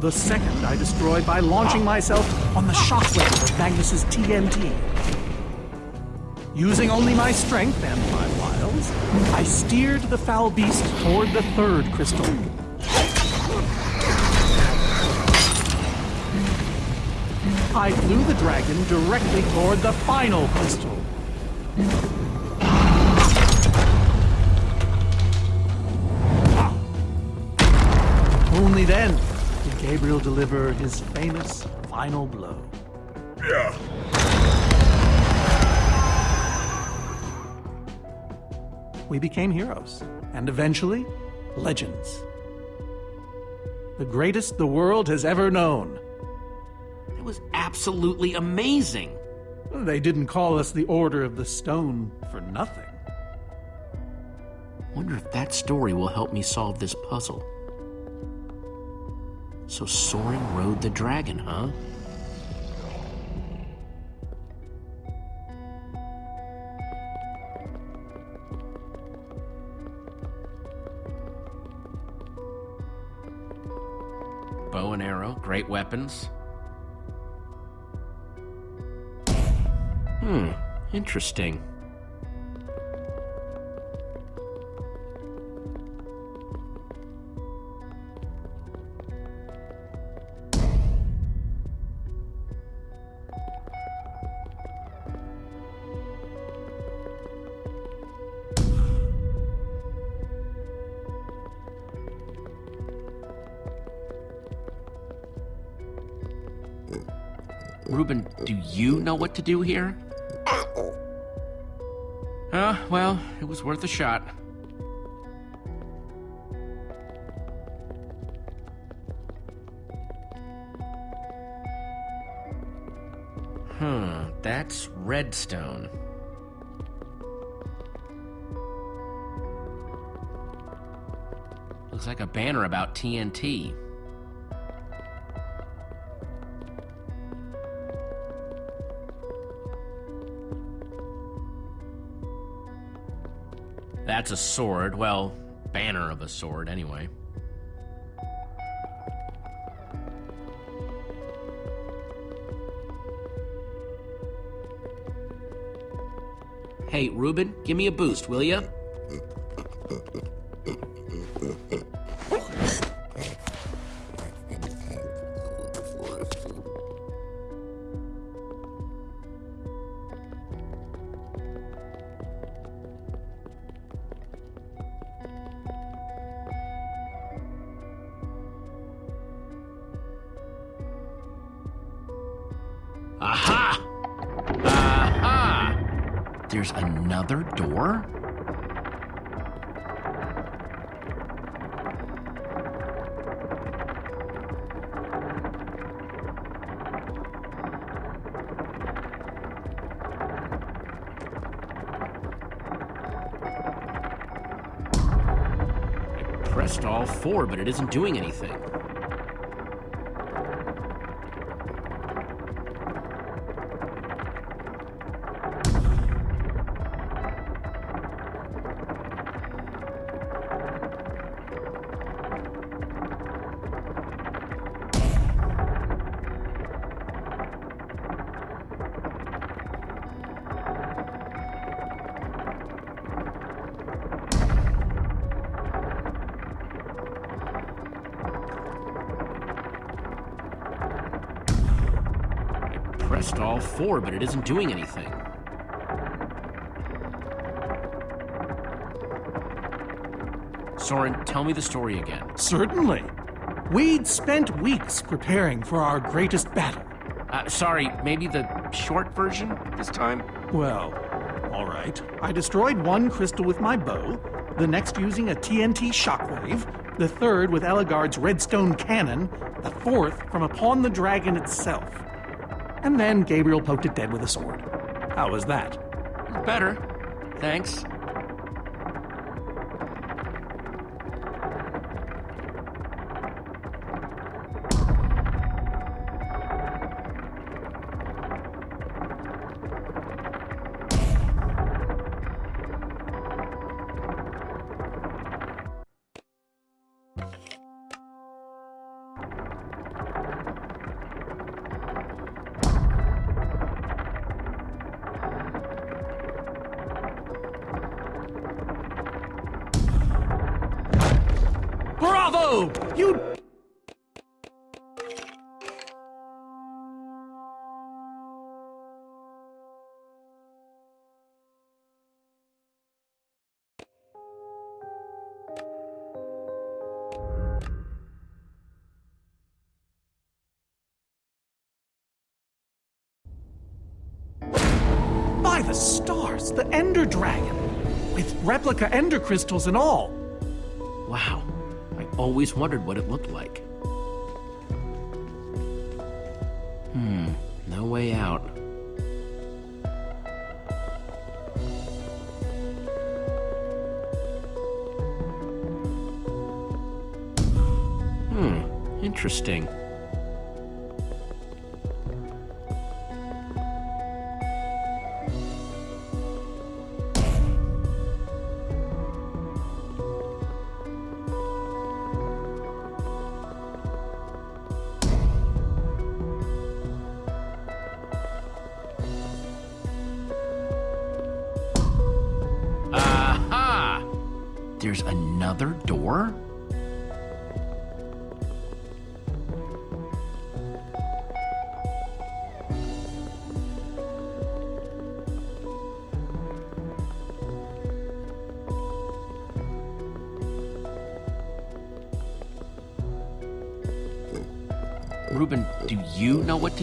The second I destroyed by launching myself on the shockwave of Magnus's TNT. Using only my strength and my wiles, I steered the foul beast toward the third crystal. I flew the dragon directly toward the final crystal. Ah. Only then did Gabriel deliver his famous final blow. Yeah. We became heroes, and eventually, legends. The greatest the world has ever known. It was absolutely amazing. They didn't call us the Order of the Stone for nothing. Wonder if that story will help me solve this puzzle. So Soren rode the dragon, huh? Bow and arrow, great weapons. Hmm, interesting. Reuben, do you know what to do here? Uh, well, it was worth a shot. Hmm, that's redstone. Looks like a banner about TNT. That's a sword. Well, banner of a sword, anyway. Hey, Reuben, give me a boost, will ya? But it isn't doing anything. Pressed all four, but it isn't doing anything. Soren, tell me the story again. Certainly. We'd spent weeks preparing for our greatest battle. Uh, sorry, maybe the short version this time? Well, all right. I destroyed one crystal with my bow, the next using a TNT shockwave, the third with Ellegaard's redstone cannon, the fourth from upon the dragon itself. And then Gabriel poked it dead with a sword. How was that? Better. Thanks. The Ender Dragon! With replica Ender crystals and all! Wow. I always wondered what it looked like. Hmm, no way out. Hmm, Interesting.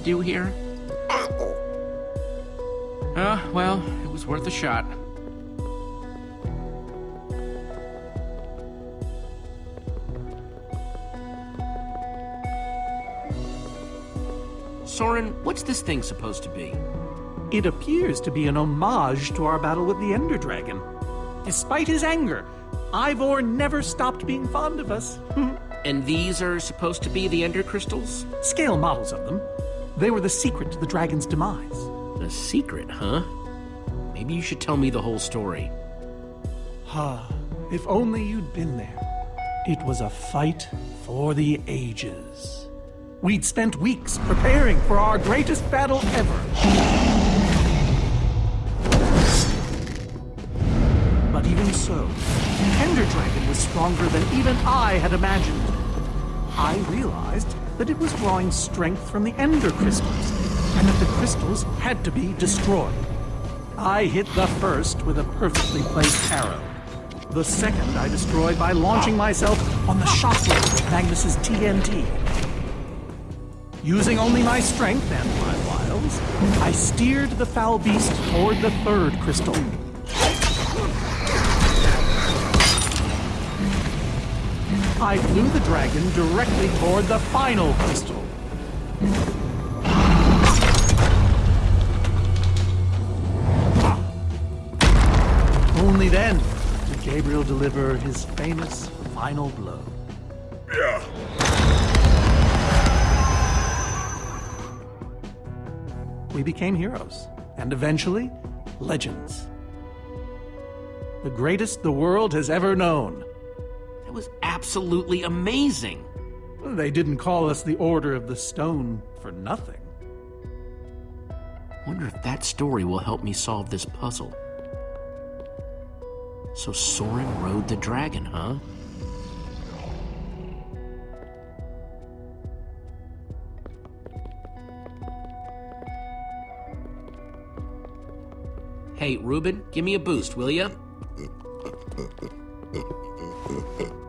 To do here? Uh, well, it was worth a shot. Soren, what's this thing supposed to be? It appears to be an homage to our battle with the Ender Dragon. Despite his anger, Ivor never stopped being fond of us. And these are supposed to be the Ender Crystals? Scale models of them. They were the secret to the dragon's demise. The secret, huh? Maybe you should tell me the whole story. Ah, if only you'd been there. It was a fight for the ages. We'd spent weeks preparing for our greatest battle ever. But even so, the Ender Dragon was stronger than even I had imagined. I realized that it was drawing strength from the Ender Crystals, and that the crystals had to be destroyed. I hit the first with a perfectly placed arrow. The second I destroyed by launching myself on the shockwave of Magnus's TNT. Using only my strength and my wiles, I steered the foul beast toward the third crystal. I flew the dragon directly toward the final crystal. Only then did Gabriel deliver his famous final blow. Yeah. We became heroes, and eventually, legends. The greatest the world has ever known. That was absolutely amazing. They didn't call us the Order of the Stone for nothing. Wonder if that story will help me solve this puzzle. So Soren rode the dragon, huh? Hey, Reuben, give me a boost, will ya?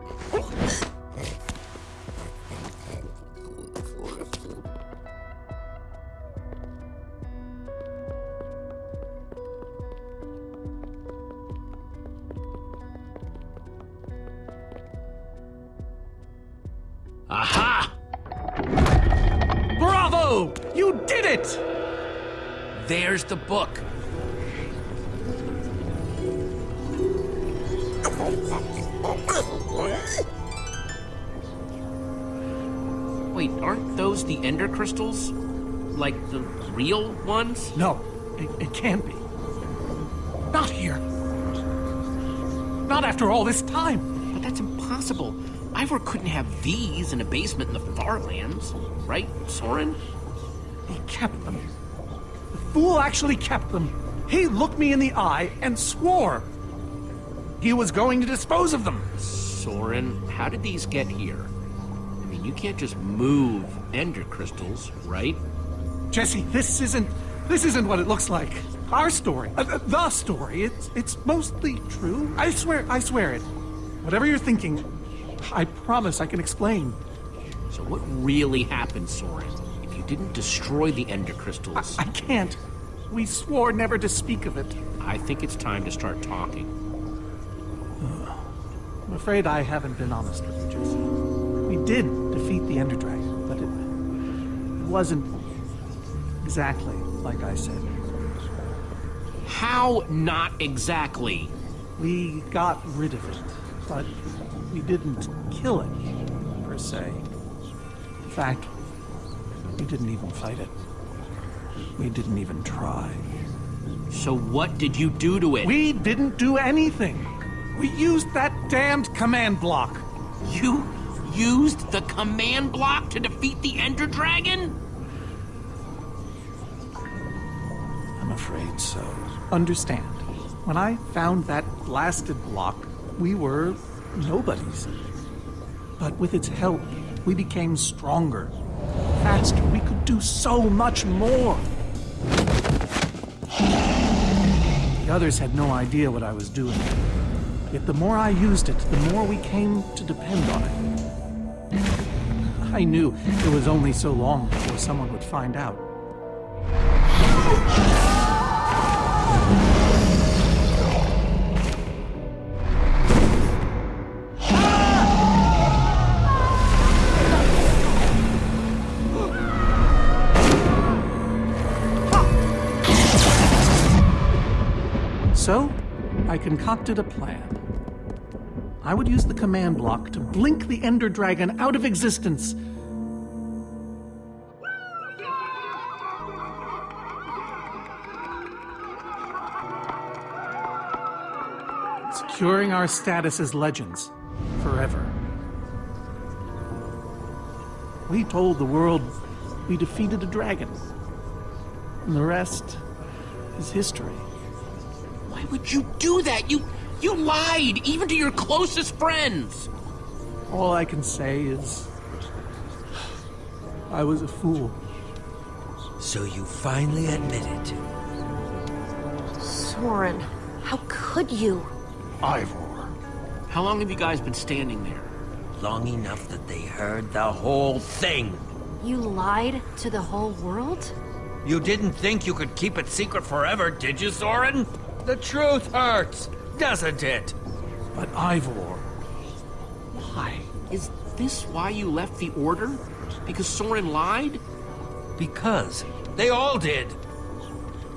Aha! Bravo! You did it! There's the book. Those the Ender Crystals? Like the real ones? No, it, it can't be. Not here. Not after all this time. But that's impossible. Ivor couldn't have these in a basement in the Farlands, right, Soren? He kept them. The fool actually kept them. He looked me in the eye and swore he was going to dispose of them. Soren, how did these get here? I you can't just move Ender Crystals, right? Jesse, this isn't this isn't what it looks like. Our story, uh, uh, the story, it's it's mostly true. I swear, I swear it. Whatever you're thinking, I promise I can explain. So what really happened, Soren? If you didn't destroy the Ender Crystals... I can't. We swore never to speak of it. I think it's time to start talking. I'm afraid I haven't been honest with you, Jesse. We did defeat the Ender Dragon, but it, it wasn't exactly like I said. How not exactly? We got rid of it, but we didn't kill it, per se. In fact, we didn't even fight it. We didn't even try. So what did you do to it? We didn't do anything. We used that damned command block. You used the command block to defeat the Ender Dragon? I'm afraid so. Understand, when I found that blasted block, we were nobodies. But with its help, we became stronger, faster. We could do so much more. The others had no idea what I was doing. Yet the more I used it, the more we came to depend on it. I knew it was only so long before someone would find out. So, I concocted a plan. I would use the command block to blink the Ender Dragon out of existence. Securing our status as legends forever. We told the world we defeated a dragon. And the rest is history. Why would you do that? You you lied even to your closest friends. All I can say is I was a fool. So you finally admit it. Soren, how could you? Ivor. How long have you guys been standing there? Long enough that they heard the whole thing. You lied to the whole world? You didn't think you could keep it secret forever, did you, Soren? The truth hurts, doesn't it? But Ivor, why? Is this why you left the Order? Because Soren lied? Because they all did.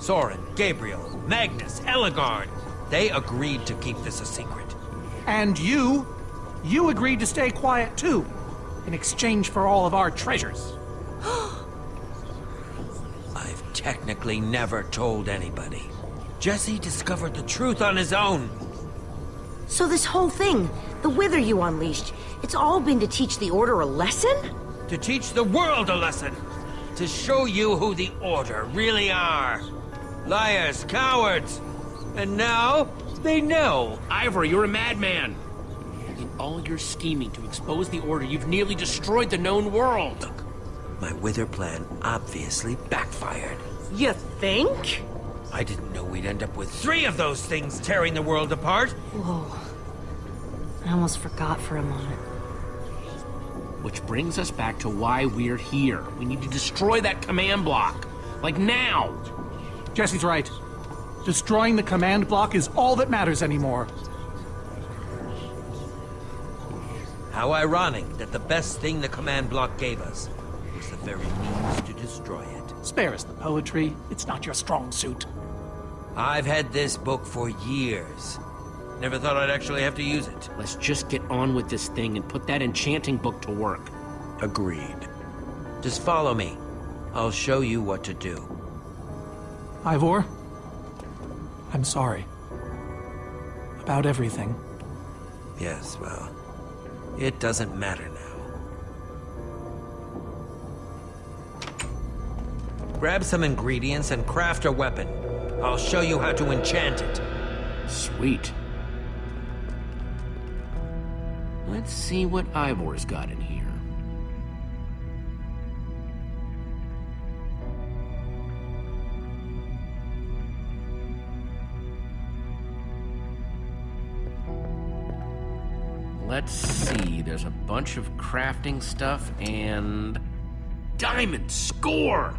Soren, Gabriel, Magnus, Ellegaard. They agreed to keep this a secret. And you? You agreed to stay quiet too, in exchange for all of our treasures. I've technically never told anybody. Jesse discovered the truth on his own. So this whole thing, the wither you unleashed, it's all been to teach the Order a lesson? To teach the world a lesson. To show you who the Order really are. Liars, cowards. And now, they know. Ivor, you're a madman. In all your scheming to expose the Order, you've nearly destroyed the known world. Look, my wither plan obviously backfired. You think? I didn't know we'd end up with three of those things tearing the world apart. Whoa. I almost forgot for a moment. Which brings us back to why we're here. We need to destroy that command block. Like now. Jesse's right. Destroying the command block is all that matters anymore. How ironic that the best thing the command block gave us was the very means to destroy it. Spare us the poetry. It's not your strong suit. I've had this book for years. Never thought I'd actually have to use it. Let's just get on with this thing and put that enchanting book to work. Agreed. Just follow me. I'll show you what to do. Ivor, I'm sorry. About everything. Yes, well, it doesn't matter now. Grab some ingredients and craft a weapon. I'll show you how to enchant it. Sweet. Let's see what Ivor's got in here. Let's see, there's a bunch of crafting stuff and... Diamond score!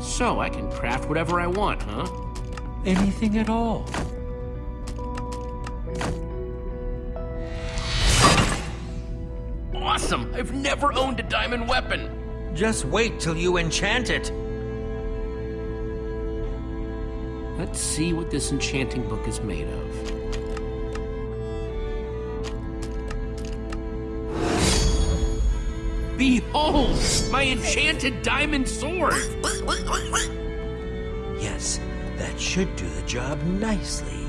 So I can craft whatever I want, huh? Anything at all. Awesome! I've never owned a diamond weapon! Just wait till you enchant it. Let's see what this enchanting book is made of. Behold, oh, my enchanted diamond sword! Yes, that should do the job nicely.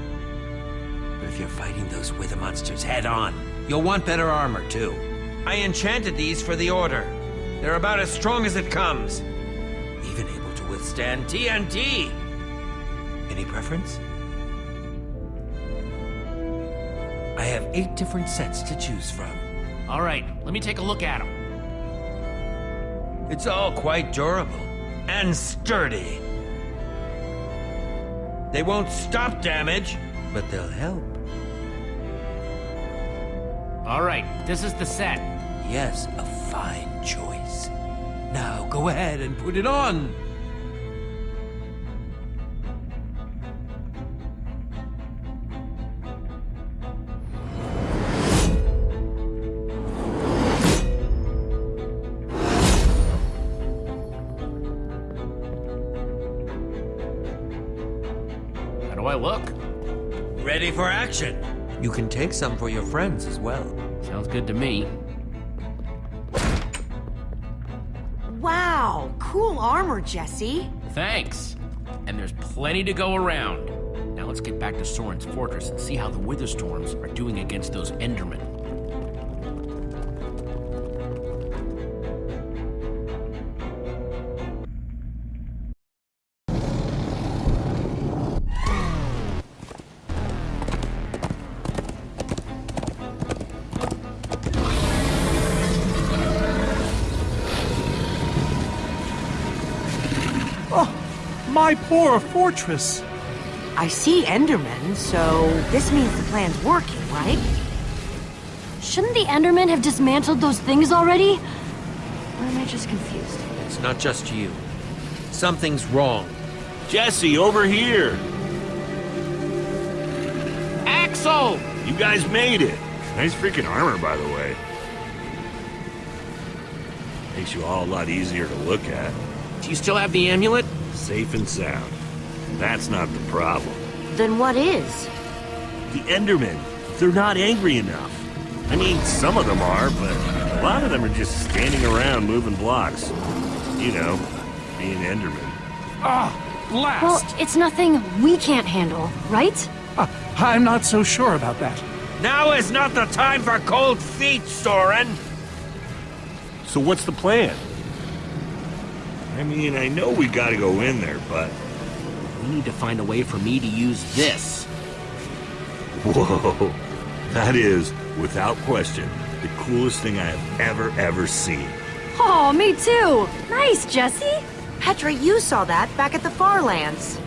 But if you're fighting those wither monsters head on, you'll want better armor too. I enchanted these for the Order. They're about as strong as it comes. Even able to withstand TNT. Any preference? I have eight different sets to choose from. All right, let me take a look at them. It's all quite durable and sturdy. They won't stop damage, but they'll help. All right, this is the set. Yes, a fine choice. Now go ahead and put it on. You can take some for your friends as well. Sounds good to me. Wow, cool armor, Jesse. Thanks. And there's plenty to go around. Now let's get back to Soren's fortress and see how the Witherstorms are doing against those Endermen. My poor fortress. I see Endermen, so this means the plan's working, right? Shouldn't the Endermen have dismantled those things already? Or am I just confused? It's not just you. Something's wrong. Jesse, over here! Axel! You guys made it! Nice freaking armor, by the way. Makes you all a lot easier to look at. Do you still have the amulet? Safe and sound. That's not the problem. Then what is? The Endermen, they're not angry enough. I mean, some of them are, but a lot of them are just standing around moving blocks. You know, being Endermen. Ah, blast! Well, it's nothing we can't handle, right? Uh, I'm not so sure about that. Now is not the time for cold feet, Soren! So what's the plan? I mean, I know we gotta go in there, but... We need to find a way for me to use this. Whoa. That is, without question, the coolest thing I have ever, ever seen. Oh, me too! Nice, Jesse! Petra, you saw that back at the Farlands.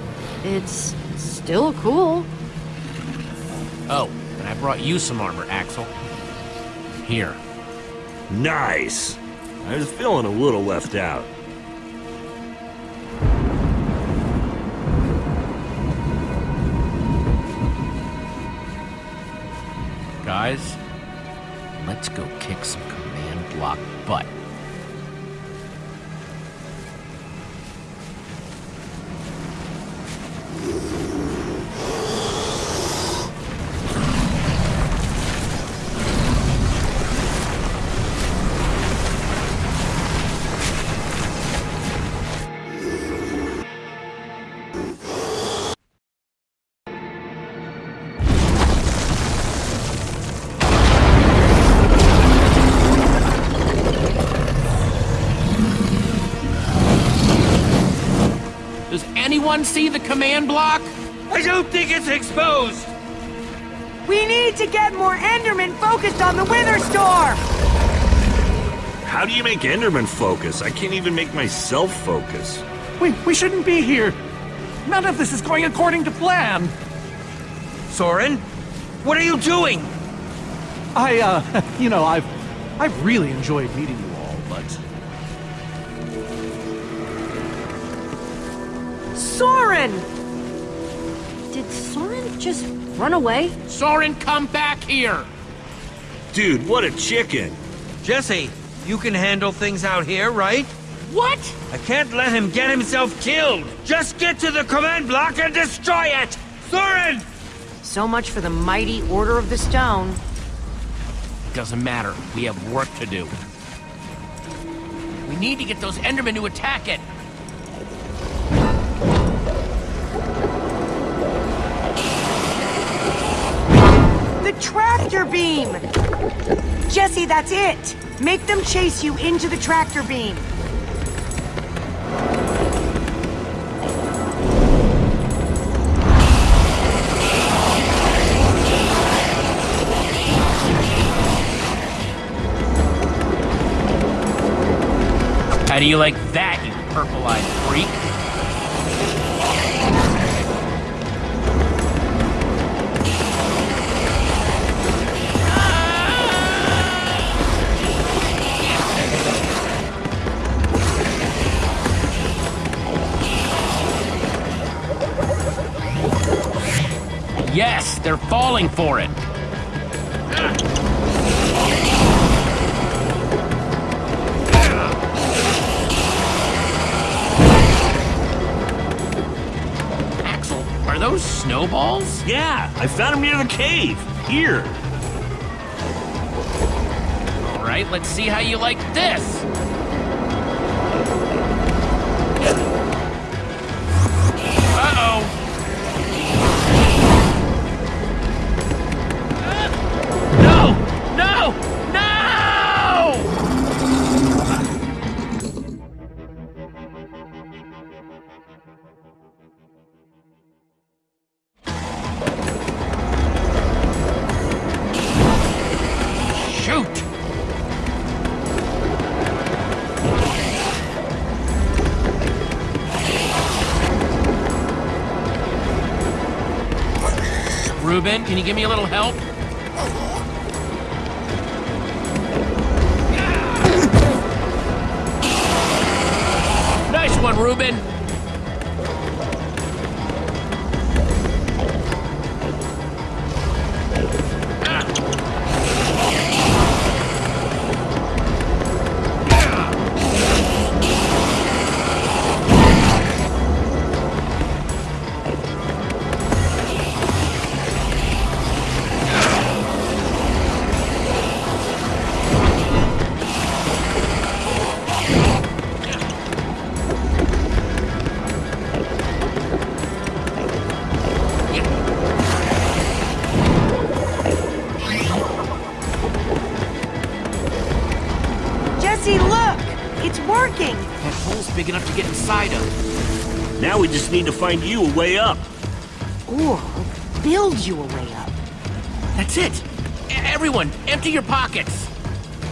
It's still cool. Oh, and I brought you some armor, Axel. Here. Nice! I was feeling a little left out. Guys, let's go kick some command block butt. Anyone see the command block? I don't think it's exposed! We need to get more Endermen focused on the Wither Storm! How do you make Enderman focus? I can't even make myself focus. We, we shouldn't be here. None of this is going according to plan. Soren? What are you doing? I, uh, you know, I've, I've really enjoyed meeting you Soren! Did Soren just run away? Soren, come back here! Dude, what a chicken! Jesse, you can handle things out here, right? What? I can't let him get himself killed! Just get to the command block and destroy it! Soren! So much for the mighty Order of the Stone. Doesn't matter. We have work to do. We need to get those Endermen to attack it. Tractor beam! Jesse, that's it! Make them chase you into the tractor beam. How do you like that, they're falling for it. Axel, are those snowballs? Yeah, I found them near the cave. Here. All right, let's see how you like Can you give me a little help? Need to find you a way up. Or build you a way up. That's it! E- everyone, empty your pockets!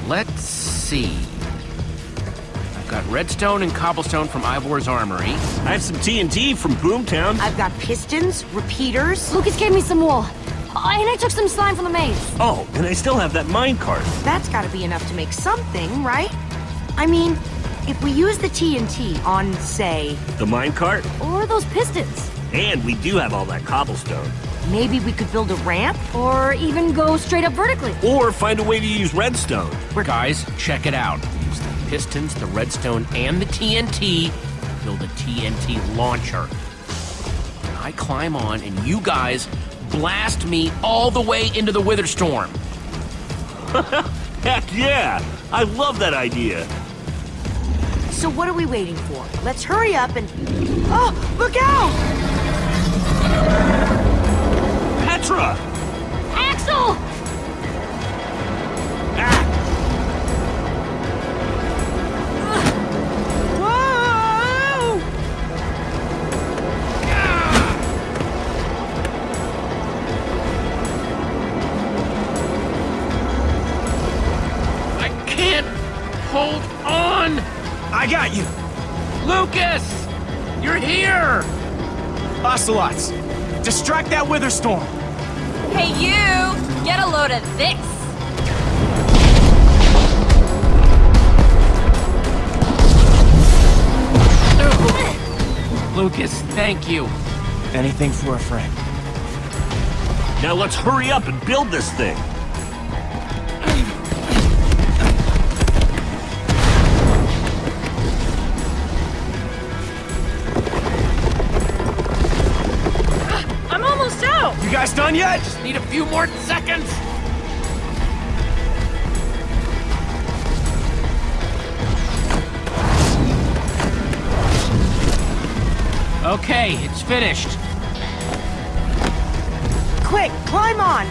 Let's see. I've got redstone and cobblestone from Ivor's armory. I have some TNT from Boomtown. I've got pistons, repeaters. Lukas gave me some wool. Uh, and I took some slime from the maze. Oh, and I still have that minecart. That's gotta be enough to make something, right? I mean, if we use the TNT on, say, The minecart? Or those pistons. And we do have all that cobblestone. maybe we could build a ramp? Or even go straight up vertically. Or find a way to use redstone. Guys, check it out. Use the pistons, the redstone, and the TNT. to Build a TNT launcher. I climb on, and you guys blast me all the way into the Wither Storm. Heck yeah! I love that idea. So what are we waiting for? Let's hurry up and... Oh, look out! Petra! That Witherstorm! Hey, you! Get a load of this! Lukas, thank you. Anything for a friend. Now let's hurry up and build this thing. almost done yet? Just need a few more seconds. Okay, it's finished. Quick, climb on!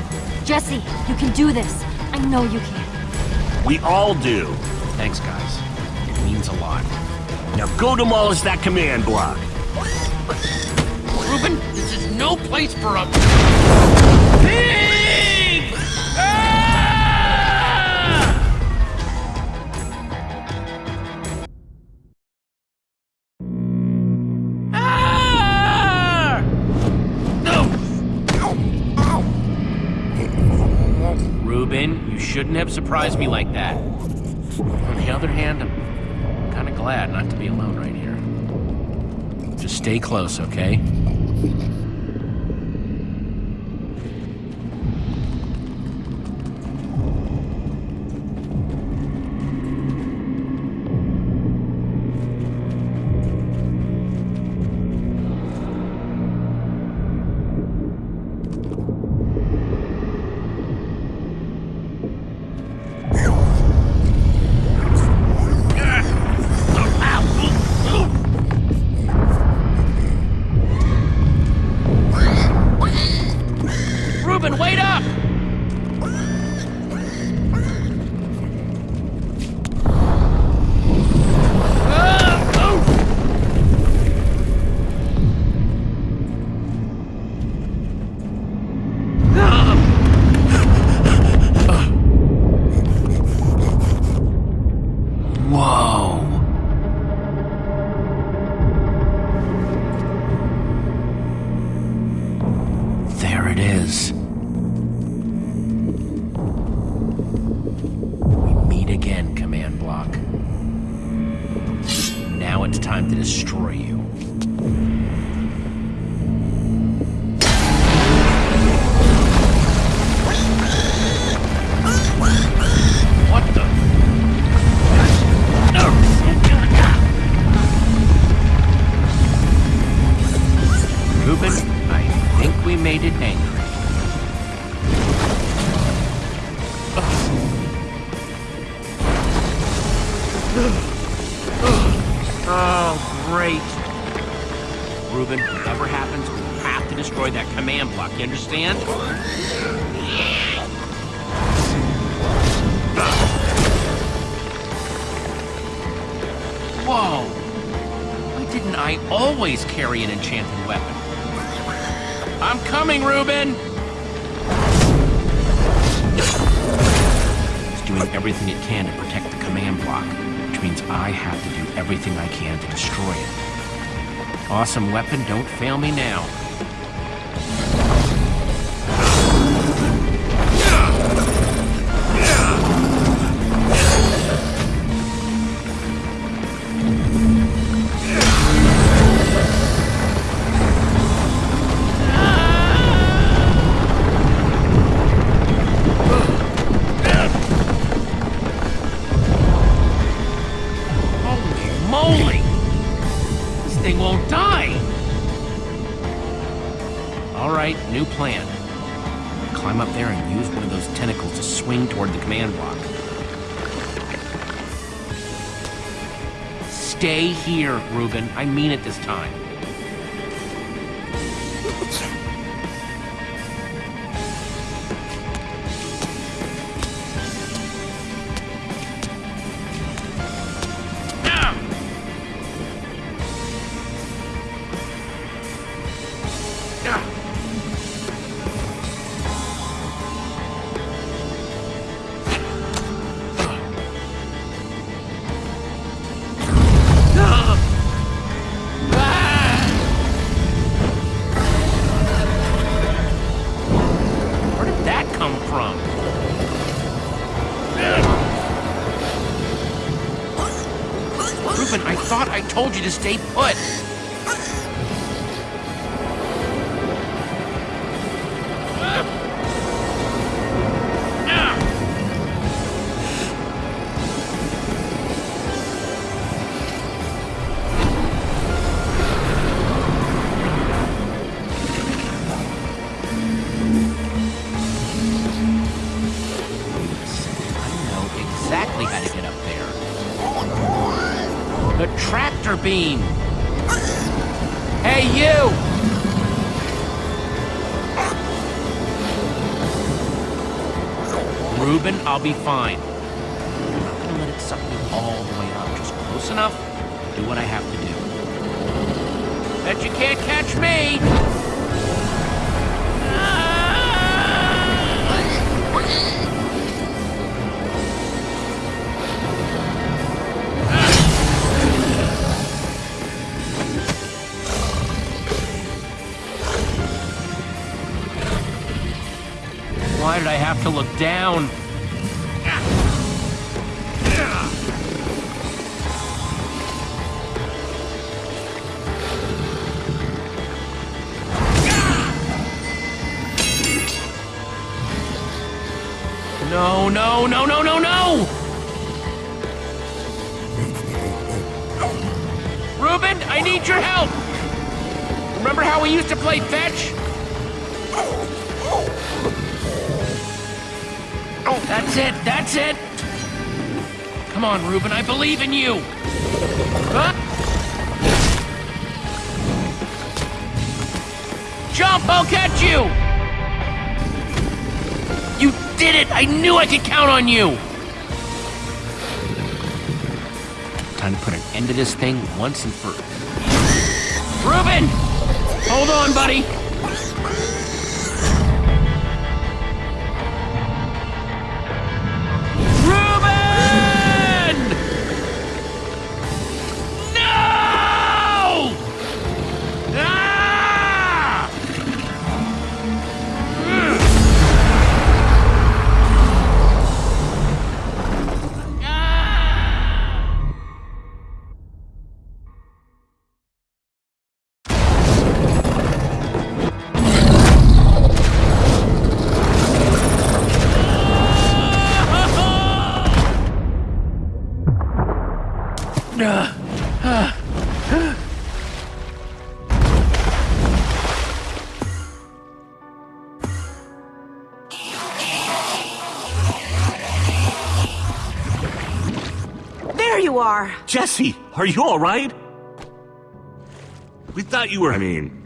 Jesse, you can do this. I know you can. We all do. Thanks, guys. It means a lot. Now go demolish that command block. Reuben, this is no place for a... Shouldn't have surprised me like that. On the other hand, I'm kind of glad not to be alone right here. Just stay close, okay? I think we made it angry. Oh. oh, great. Reuben, whatever happens, we have to destroy that command block, you understand? Whoa! Why didn't I always carry an enchanted weapon? I'm coming, Reuben! It's doing everything it can to protect the command block, which means I have to do everything I can to destroy it. Awesome weapon, don't fail me now. Here, Reuben. I mean it this time. I'll be fine. I'm not gonna let it suck me all the way up. Just close enough, do what I have to do. Bet you can't catch me! Why did I have to look down? No, no, no, no, no, no! Reuben, I need your help! Remember how we used to play fetch? Oh, That's it, that's it! Come on, Reuben, I believe in you! Huh? Jump, I'll catch you! Did it! I knew I could count on you! Time to put an end to this thing once and for... Reuben! Hold on, buddy! Jesse, are you all right? We thought you were. I mean,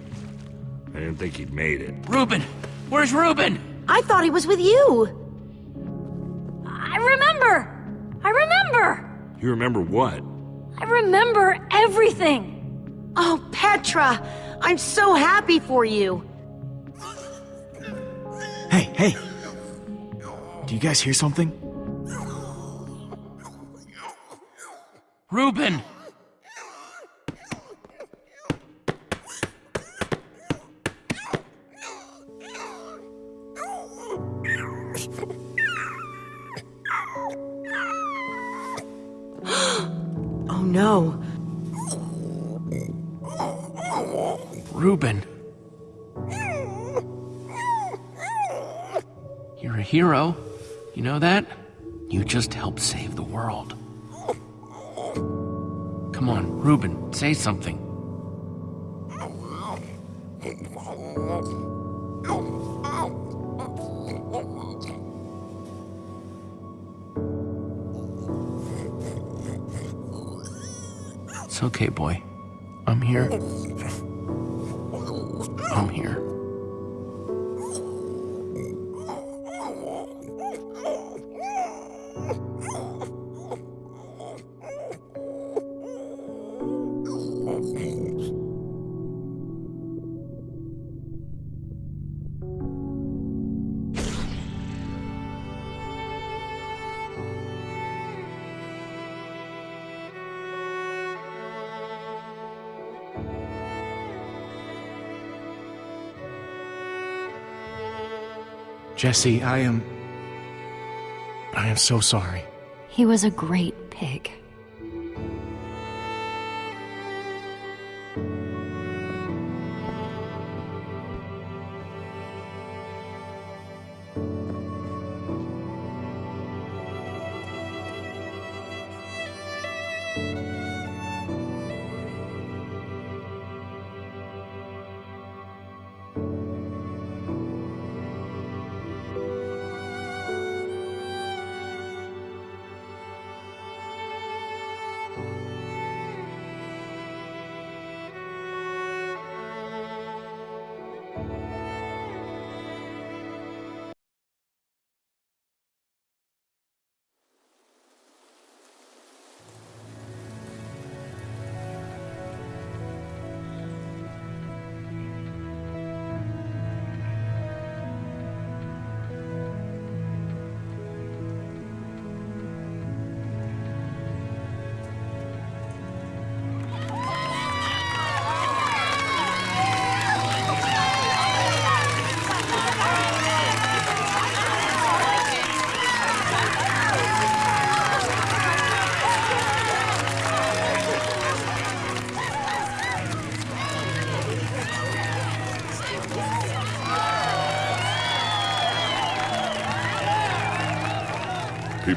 I didn't think he'd made it. Reuben! Where's Reuben? I thought he was with you. I remember! I remember! You remember what? I remember everything! Oh, Petra, I'm so happy for you. Hey, hey! Do you guys hear something? Reuben! Oh no. Reuben. You're a hero. You know that? You just helped save the world. Come on, Reuben, say something. It's okay, boy. I'm here. I'm here. Jesse, I am. I am so sorry. He was a great pig.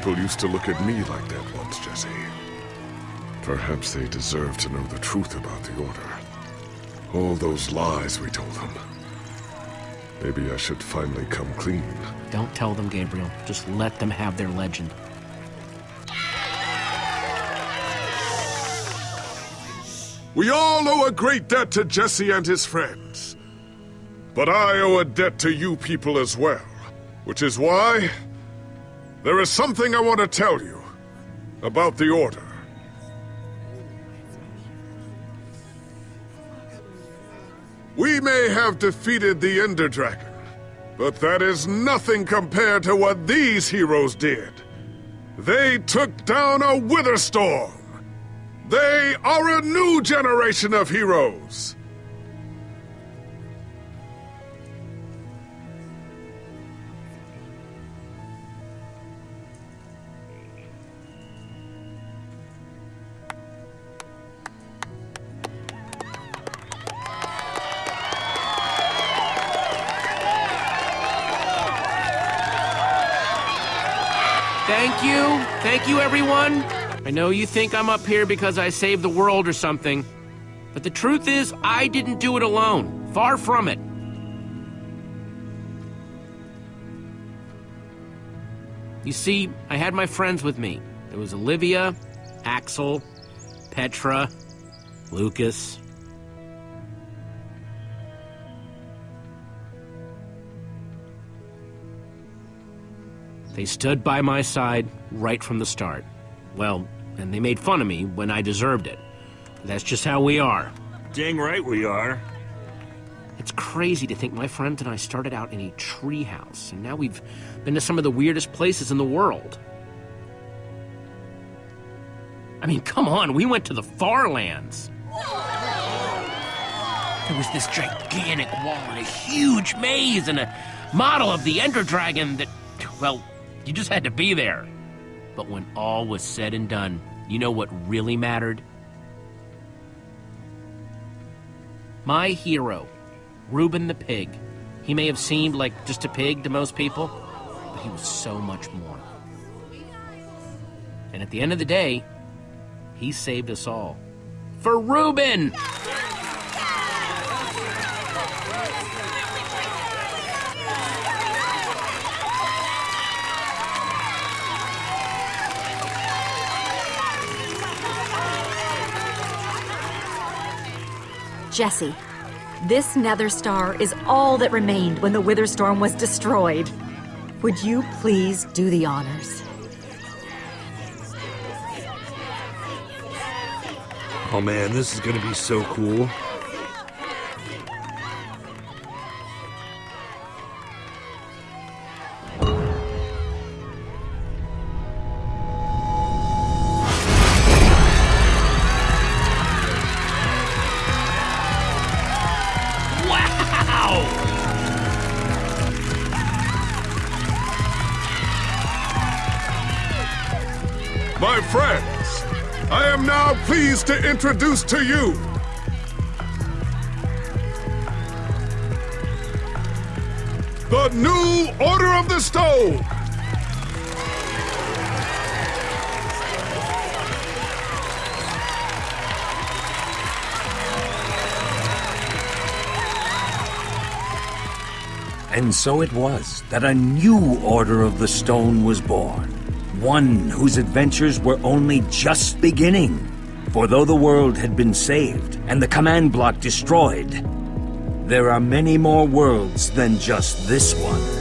People used to look at me like that once, Jesse. Perhaps they deserve to know the truth about the Order. All those lies we told them. Maybe I should finally come clean. Don't tell them, Gabriel. Just let them have their legend. We all owe a great debt to Jesse and his friends. But I owe a debt to you people as well. Which is why... There is something I want to tell you. About the Order. We may have defeated the Ender Dragon, but that is nothing compared to what these heroes did. They took down a Witherstorm. They are a new generation of heroes. Everyone. I know you think I'm up here because I saved the world or something. But the truth is, I didn't do it alone. Far from it. You see, I had my friends with me. There was Olivia, Axel, Petra, Lukas. They stood by my side right from the start. Well, and they made fun of me when I deserved it. That's just how we are. Dang right we are. It's crazy to think my friends and I started out in a treehouse, and now we've been to some of the weirdest places in the world. I mean, come on, we went to the far lands. There was this gigantic wall and a huge maze and a model of the Ender Dragon that, well, you just had to be there. But when all was said and done, you know what really mattered? My hero, Reuben the pig. He may have seemed like just a pig to most people, but he was so much more. And at the end of the day, he saved us all. For Reuben! Jesse, this Nether Star is all that remained when the Witherstorm was destroyed. Would you please do the honors? Oh man, this is gonna be so cool. Introduce to you the new Order of the Stone. And so it was that a new Order of the Stone was born. One whose adventures were only just beginning. For though the world had been saved and the command block destroyed, there are many more worlds than just this one.